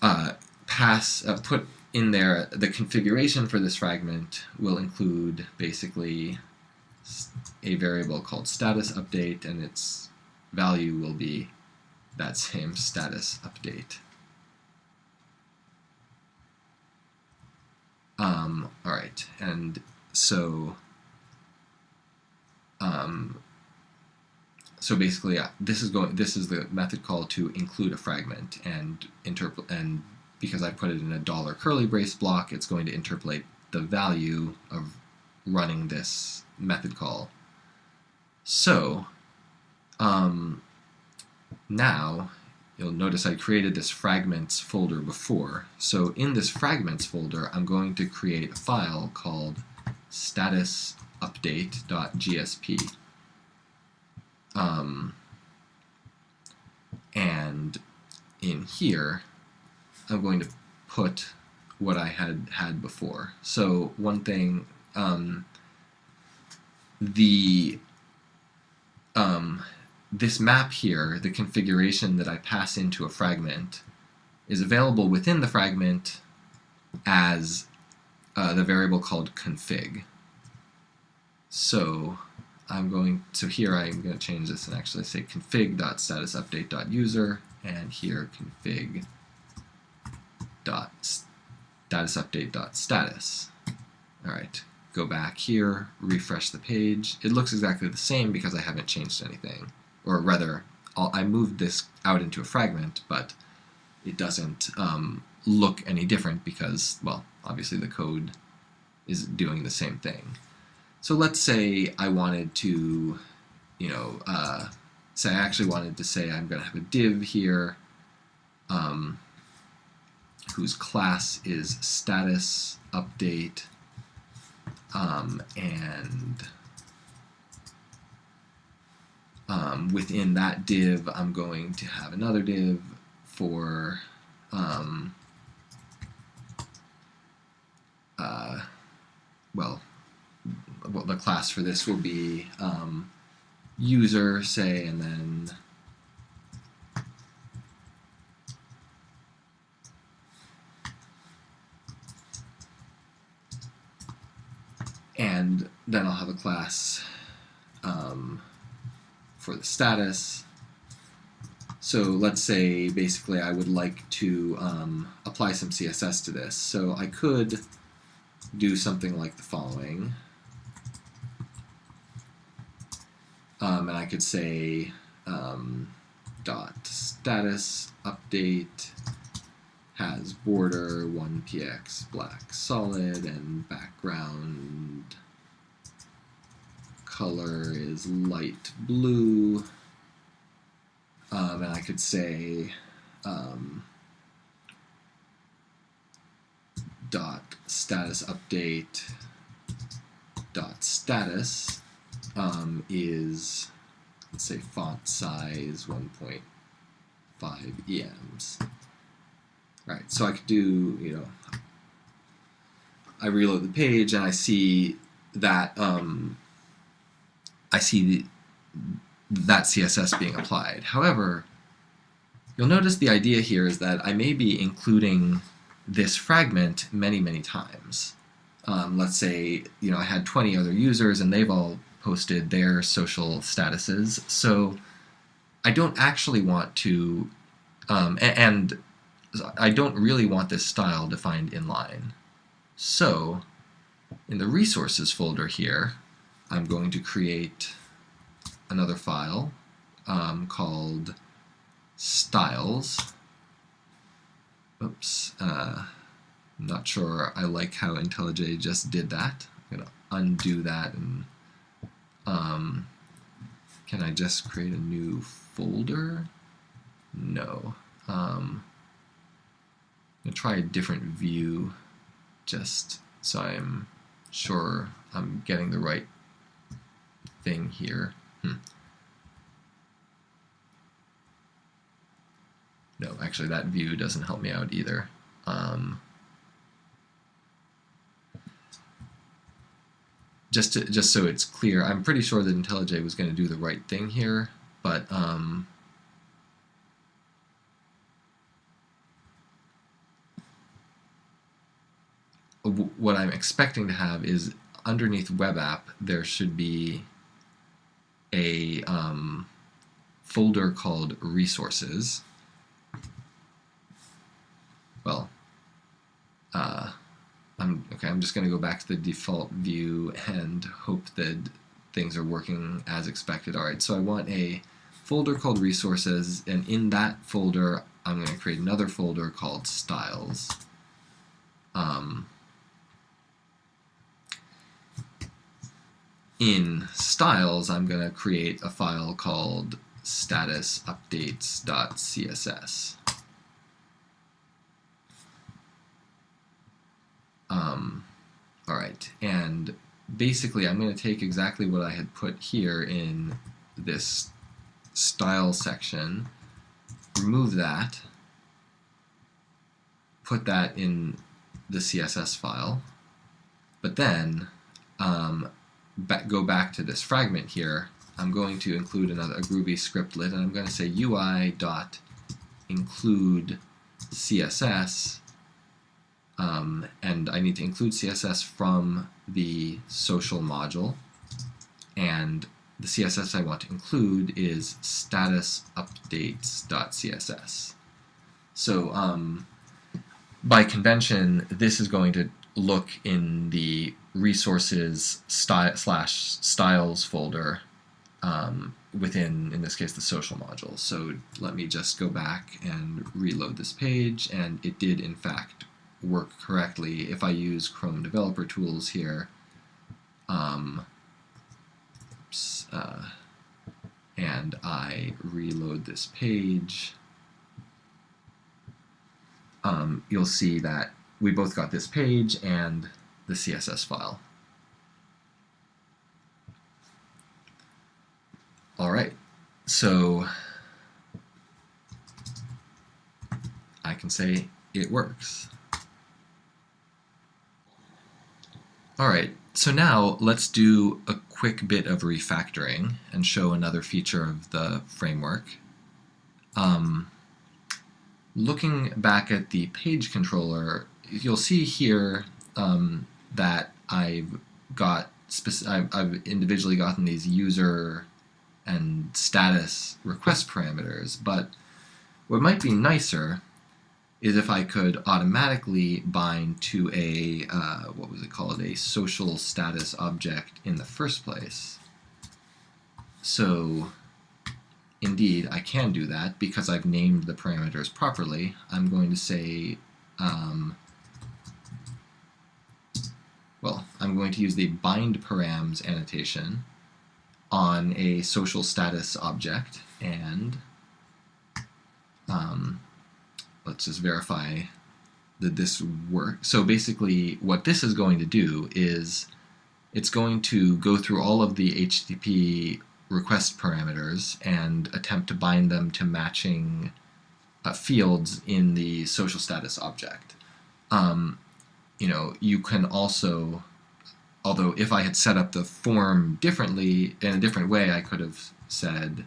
Speaker 1: uh, pass, uh, put in there the configuration for this fragment will include basically a variable called status update and its value will be that same status update. Um, all right, and so um, so basically, uh, this is going. This is the method call to include a fragment and interpret. And because I put it in a dollar curly brace block, it's going to interpolate the value of running this method call. So um, now you'll notice I created this fragments folder before. So in this fragments folder, I'm going to create a file called status update.gsp. Um, and in here, I'm going to put what I had had before. So one thing, um, the um, this map here, the configuration that I pass into a fragment, is available within the fragment as uh, the variable called config. So I'm going to here I'm going to change this and actually say config.statusupdate.user and here config dot status update dot status. All right, go back here, refresh the page. It looks exactly the same because I haven't changed anything, or rather, I'll, I moved this out into a fragment, but it doesn't um, look any different because, well, obviously the code is doing the same thing. So let's say I wanted to, you know, uh, say I actually wanted to say I'm going to have a div here um, whose class is status update um, and um, within that div I'm going to have another div for um, uh, well, well the class for this will be um, user say and then and then I'll have a class um, for the status. So let's say basically I would like to um, apply some CSS to this. So I could do something like the following. Um, and I could say um, dot status update has border 1px black solid and background color is light blue. Um, and I could say um, dot status update dot status um, is let's say font size 1.5 EMs Right, so I could do, you know, I reload the page and I see that um, I see the, that CSS being applied. However, you'll notice the idea here is that I may be including this fragment many, many times. Um, let's say, you know, I had 20 other users and they've all posted their social statuses. So I don't actually want to, um, and I don't really want this style defined inline. So in the resources folder here, I'm going to create another file um, called styles. Oops, uh, not sure I like how IntelliJ just did that. I'm going to undo that and um, can I just create a new folder? No. Um, I'm going to try a different view just so I'm sure I'm getting the right thing here. Hmm. No, actually that view doesn't help me out either. Um, just to, just so it's clear, I'm pretty sure that IntelliJ was going to do the right thing here, but um, what I'm expecting to have is underneath web app there should be a um, folder called resources. Well, uh, I'm okay. I'm just going to go back to the default view and hope that things are working as expected. All right, so I want a folder called resources, and in that folder, I'm going to create another folder called styles. Um, in styles, I'm going to create a file called status statusupdates.css. Um, all right, and basically I'm going to take exactly what I had put here in this style section, remove that, put that in the CSS file, but then um, go back to this fragment here, I'm going to include another a Groovy scriptlet, and I'm going to say UI dot include CSS, um, and I need to include CSS from the social module, and the CSS I want to include is status updates.css. So um, by convention, this is going to look in the resources sty slash styles folder um, within, in this case, the social module. So let me just go back and reload this page, and it did, in fact, work correctly. If I use Chrome Developer Tools here, um, uh, and I reload this page, um, you'll see that we both got this page and the CSS file. All right, so I can say it works. All right, so now let's do a quick bit of refactoring and show another feature of the framework. Um, looking back at the page controller, you'll see here um, that I've got I've individually gotten these user and status request parameters, but what might be nicer is if I could automatically bind to a, uh, what was it called, a social status object in the first place. So indeed, I can do that because I've named the parameters properly. I'm going to say, um, well, I'm going to use the bind params annotation on a social status object and um, let's just verify that this works. So basically what this is going to do is it's going to go through all of the HTTP request parameters and attempt to bind them to matching uh, fields in the social status object. Um, you know, you can also although if I had set up the form differently in a different way, I could have said,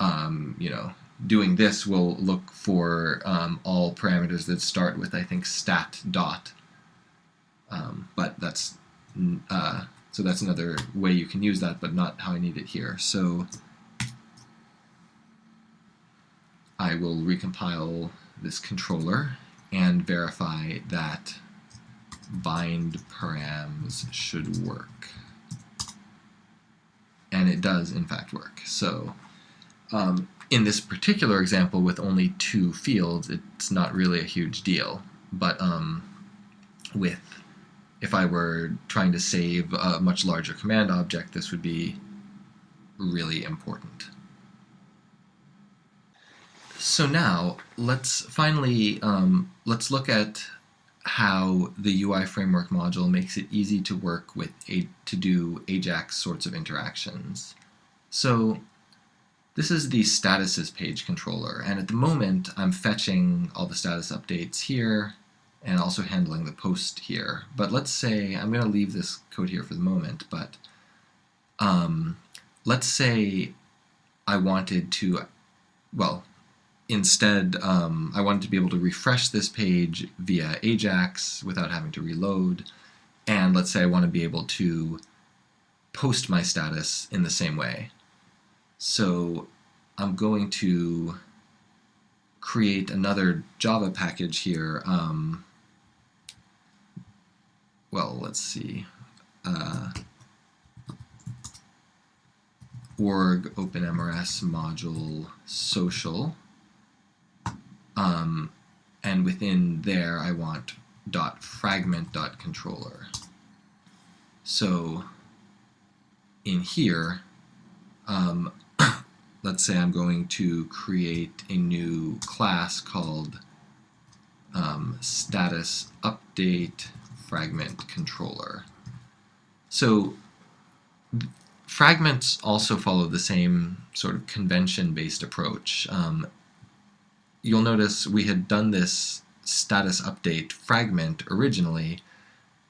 Speaker 1: um, you know, doing this will look for um, all parameters that start with, I think, stat dot. Um, but that's uh, so that's another way you can use that, but not how I need it here. So I will recompile this controller and verify that bind params should work. And it does, in fact, work. So um, in this particular example with only two fields, it's not really a huge deal. But um, with, if I were trying to save a much larger command object, this would be really important. So now, let's finally, um, let's look at how the UI framework module makes it easy to work with a, to do Ajax sorts of interactions. So this is the statuses page controller, and at the moment I'm fetching all the status updates here and also handling the post here. But let's say, I'm going to leave this code here for the moment, but um, let's say I wanted to, well, instead, um, I wanted to be able to refresh this page via Ajax without having to reload. And let's say I want to be able to post my status in the same way. So I'm going to create another Java package here. Um, well, let's see. Uh, org openmrs module social um, and within there, I want dot fragment dot controller. So in here, um, let's say I'm going to create a new class called um, status update fragment controller. So fragments also follow the same sort of convention-based approach. Um, you'll notice we had done this status update fragment originally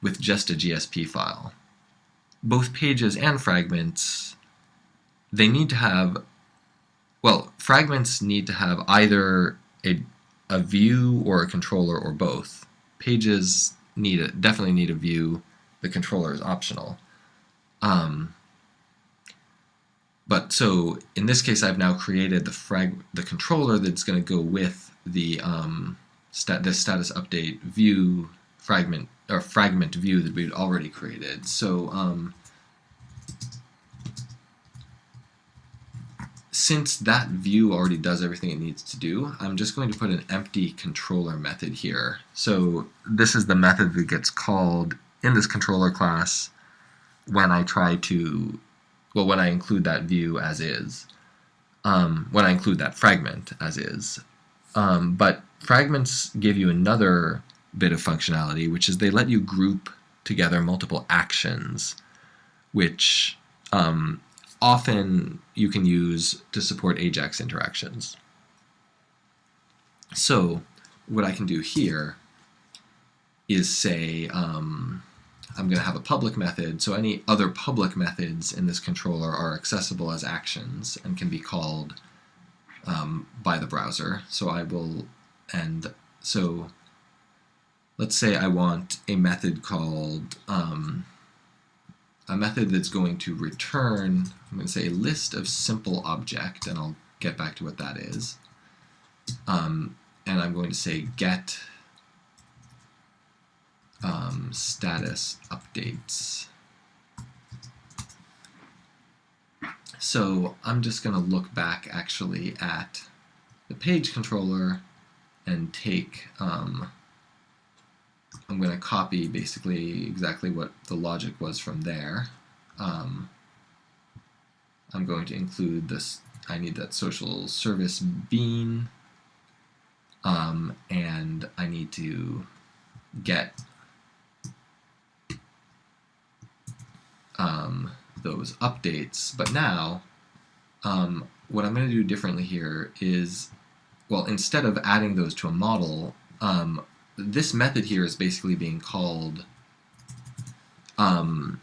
Speaker 1: with just a GSP file. Both pages and fragments, they need to have, well, fragments need to have either a, a view or a controller or both. Pages need a, definitely need a view. The controller is optional. Um, but so in this case, I've now created the frag the controller that's going to go with the um, stat the status update view fragment or fragment view that we'd already created. So um, since that view already does everything it needs to do, I'm just going to put an empty controller method here. So this is the method that gets called in this controller class when I try to, well, when I include that view as is, um, when I include that fragment as is. Um, but fragments give you another bit of functionality, which is they let you group together multiple actions, which um, often you can use to support AJAX interactions. So what I can do here is say um, I'm going to have a public method, so any other public methods in this controller are accessible as actions and can be called um, by the browser. So I will, and so let's say I want a method called um, a method that's going to return, I'm going to say list of simple object, and I'll get back to what that is. Um, and I'm going to say get um, status updates. So I'm just going to look back actually at the page controller and take um, I'm going to copy basically exactly what the logic was from there. Um, I'm going to include this, I need that social service bean, um, and I need to get um, those updates. But now, um, what I'm going to do differently here is, well, instead of adding those to a model, um, this method here is basically being called um,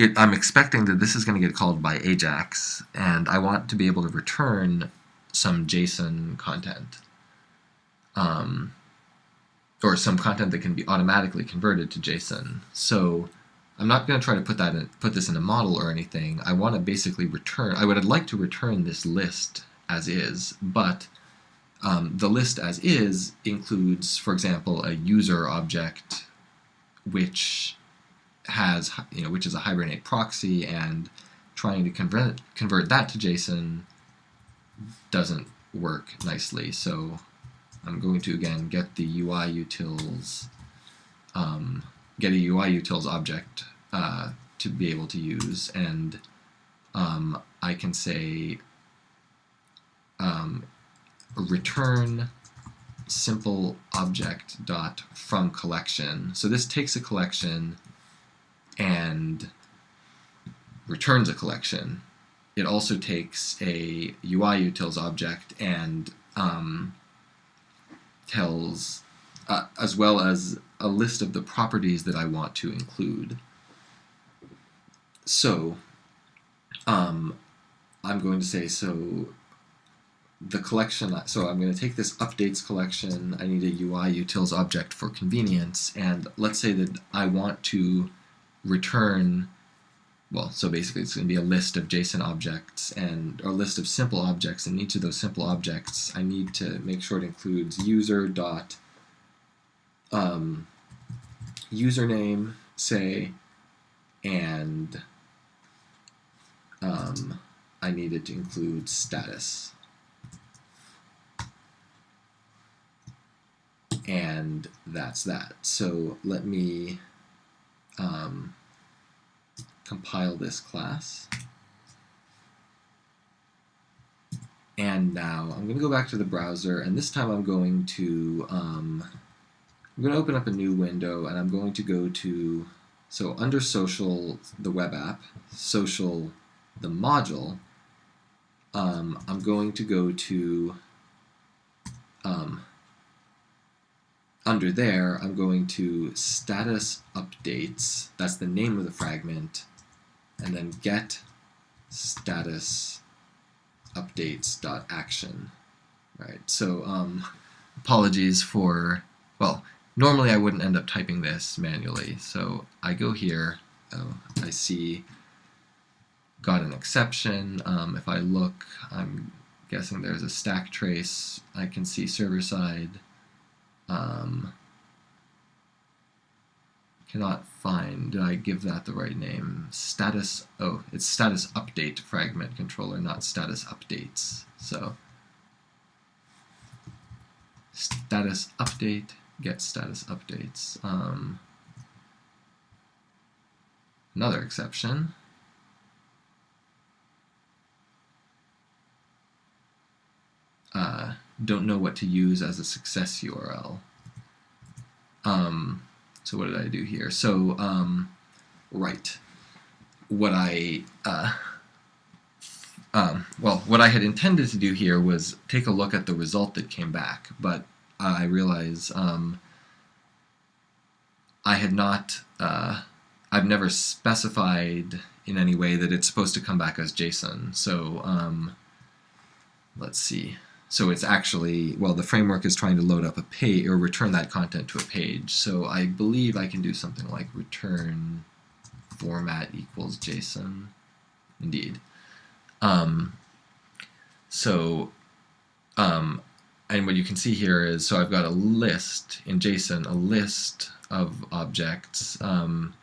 Speaker 1: it, I'm expecting that this is going to get called by Ajax, and I want to be able to return some JSON content, um, or some content that can be automatically converted to JSON. So I'm not going to try to put that in, put this in a model or anything. I want to basically return. I would like to return this list as is, but um, the list as is includes, for example, a user object which has, you know, which is a Hibernate proxy, and trying to convert convert that to JSON doesn't work nicely. So I'm going to again get the UI utils, um, get a UI utils object uh, to be able to use, and um, I can say um, return simple object dot from collection. So this takes a collection and returns a collection. It also takes a UI utils object and um, tells, uh, as well as a list of the properties that I want to include. So um, I'm going to say, so the collection, so I'm going to take this updates collection, I need a UI utils object for convenience, and let's say that I want to return, well, so basically it's going to be a list of JSON objects and or a list of simple objects, and each of those simple objects I need to make sure it includes user dot um, username, say, and um, I needed to include status. And that's that. So let me um, compile this class. And now I'm going to go back to the browser, and this time I'm going to um, I'm going to open up a new window, and I'm going to go to so under social, the web app, social, the module. Um, I'm going to go to um, under there, I'm going to status updates, that's the name of the fragment, and then get status updates dot action. Right. So um, apologies for well, normally I wouldn't end up typing this manually. So I go here. Oh, I see got an exception. Um, if I look, I'm guessing there's a stack trace. I can see server side. Um, cannot find. Did I give that the right name? Status. Oh, it's status update fragment controller, not status updates. So status update get status updates. Um, another exception. Uh, don't know what to use as a success URL. Um, so what did I do here? So, um, right, what I, uh, um, well, what I had intended to do here was take a look at the result that came back, but I realize um, I had not, uh, I've never specified in any way that it's supposed to come back as JSON. So um, let's see. So it's actually, well, the framework is trying to load up a page or return that content to a page. So I believe I can do something like return format equals JSON. Indeed. Um, so, um, and what you can see here is, so I've got a list in JSON, a list of objects, um,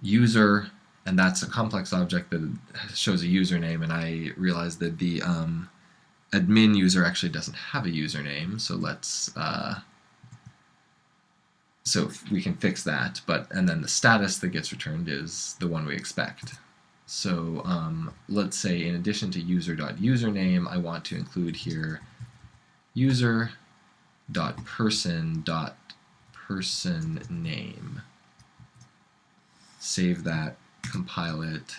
Speaker 1: user, and that's a complex object that shows a username, and I realized that the um, admin user actually doesn't have a username, so let's uh, so we can fix that. But and then the status that gets returned is the one we expect. So um, let's say in addition to user.username, I want to include here user.person.person name. Save that, compile it,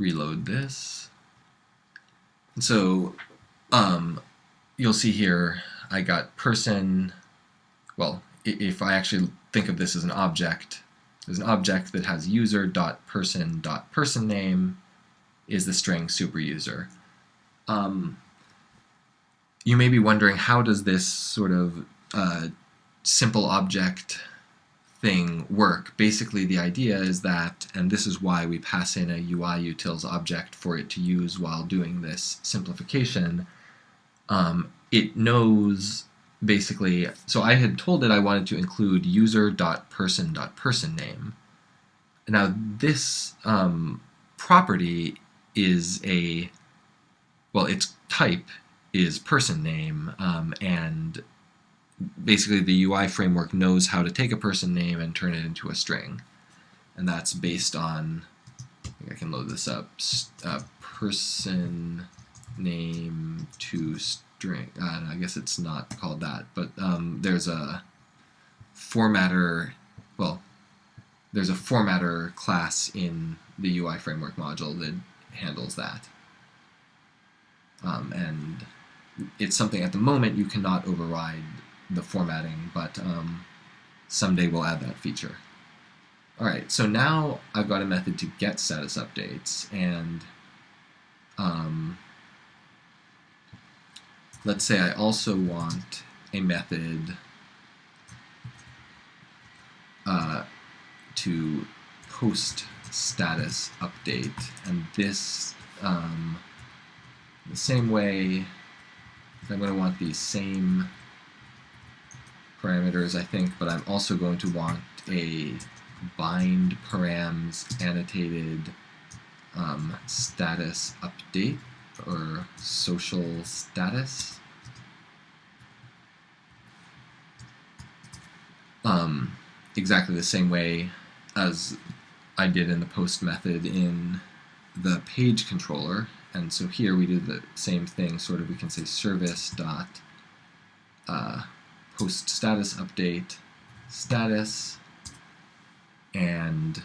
Speaker 1: reload this. And so um, you'll see here I got person, well, if I actually think of this as an object, there's an object that has user.person.person name is the string superuser. Um, you may be wondering how does this sort of uh, simple object thing work. Basically, the idea is that, and this is why we pass in a UI utils object for it to use while doing this simplification. Um, it knows basically, so I had told it I wanted to include user.person.person name. Now this um, property is a, well, its type is person name, um, and basically the UI framework knows how to take a person name and turn it into a string. And that's based on, I, I can load this up, uh, person name to string. Uh, I guess it's not called that, but um, there's a formatter, well, there's a formatter class in the UI framework module that handles that. Um, and it's something at the moment you cannot override the formatting, but um, someday we'll add that feature. Alright, so now I've got a method to get status updates, and um, let's say I also want a method uh, to post status update, and this, um, the same way, I'm going to want the same parameters, I think, but I'm also going to want a bind params annotated um, status update or social status. Um, exactly the same way as I did in the post method in the page controller. And so here we do the same thing, sort of we can say service dot uh, post status update status and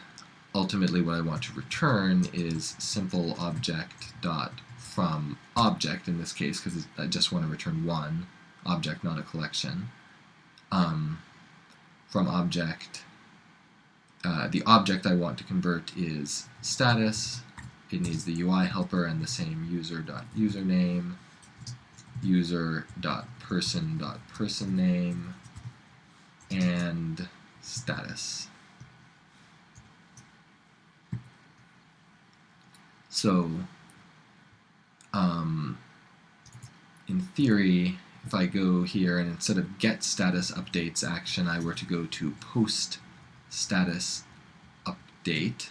Speaker 1: ultimately what I want to return is simple object dot from object in this case because I just want to return one object not a collection. Um, from object uh, the object I want to convert is status. It needs the UI helper and the same user dot username user dot person dot person name and status. So, um, in theory, if I go here and instead of get status updates action, I were to go to post status update,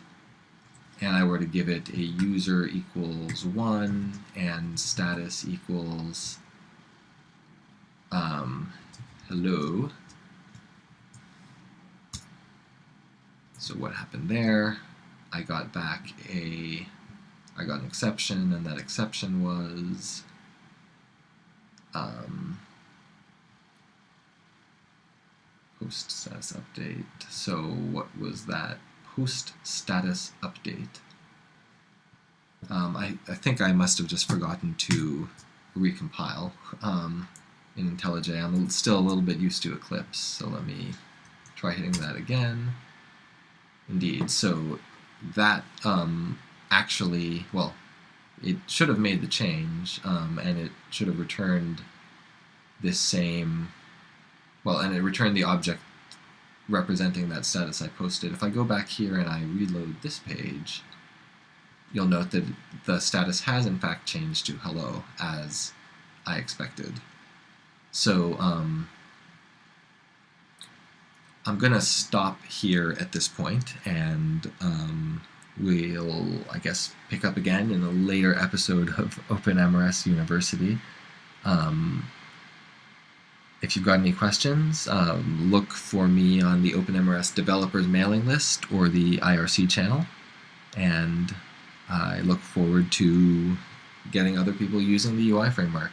Speaker 1: and I were to give it a user equals one and status equals um, hello. So what happened there? I got back a, I got an exception, and that exception was um, post status update. So what was that? Post status update. Um, I, I think I must have just forgotten to recompile um, in IntelliJ. I'm still a little bit used to Eclipse, so let me try hitting that again. Indeed, so that um, actually, well, it should have made the change, um, and it should have returned this same, well, and it returned the object representing that status I posted. If I go back here and I reload this page, you'll note that the status has in fact changed to hello as I expected. So um, I'm going to stop here at this point and um, we'll, I guess, pick up again in a later episode of OpenMRS University. Um, if you've got any questions, um, look for me on the OpenMRS developers mailing list or the IRC channel. And I look forward to getting other people using the UI framework.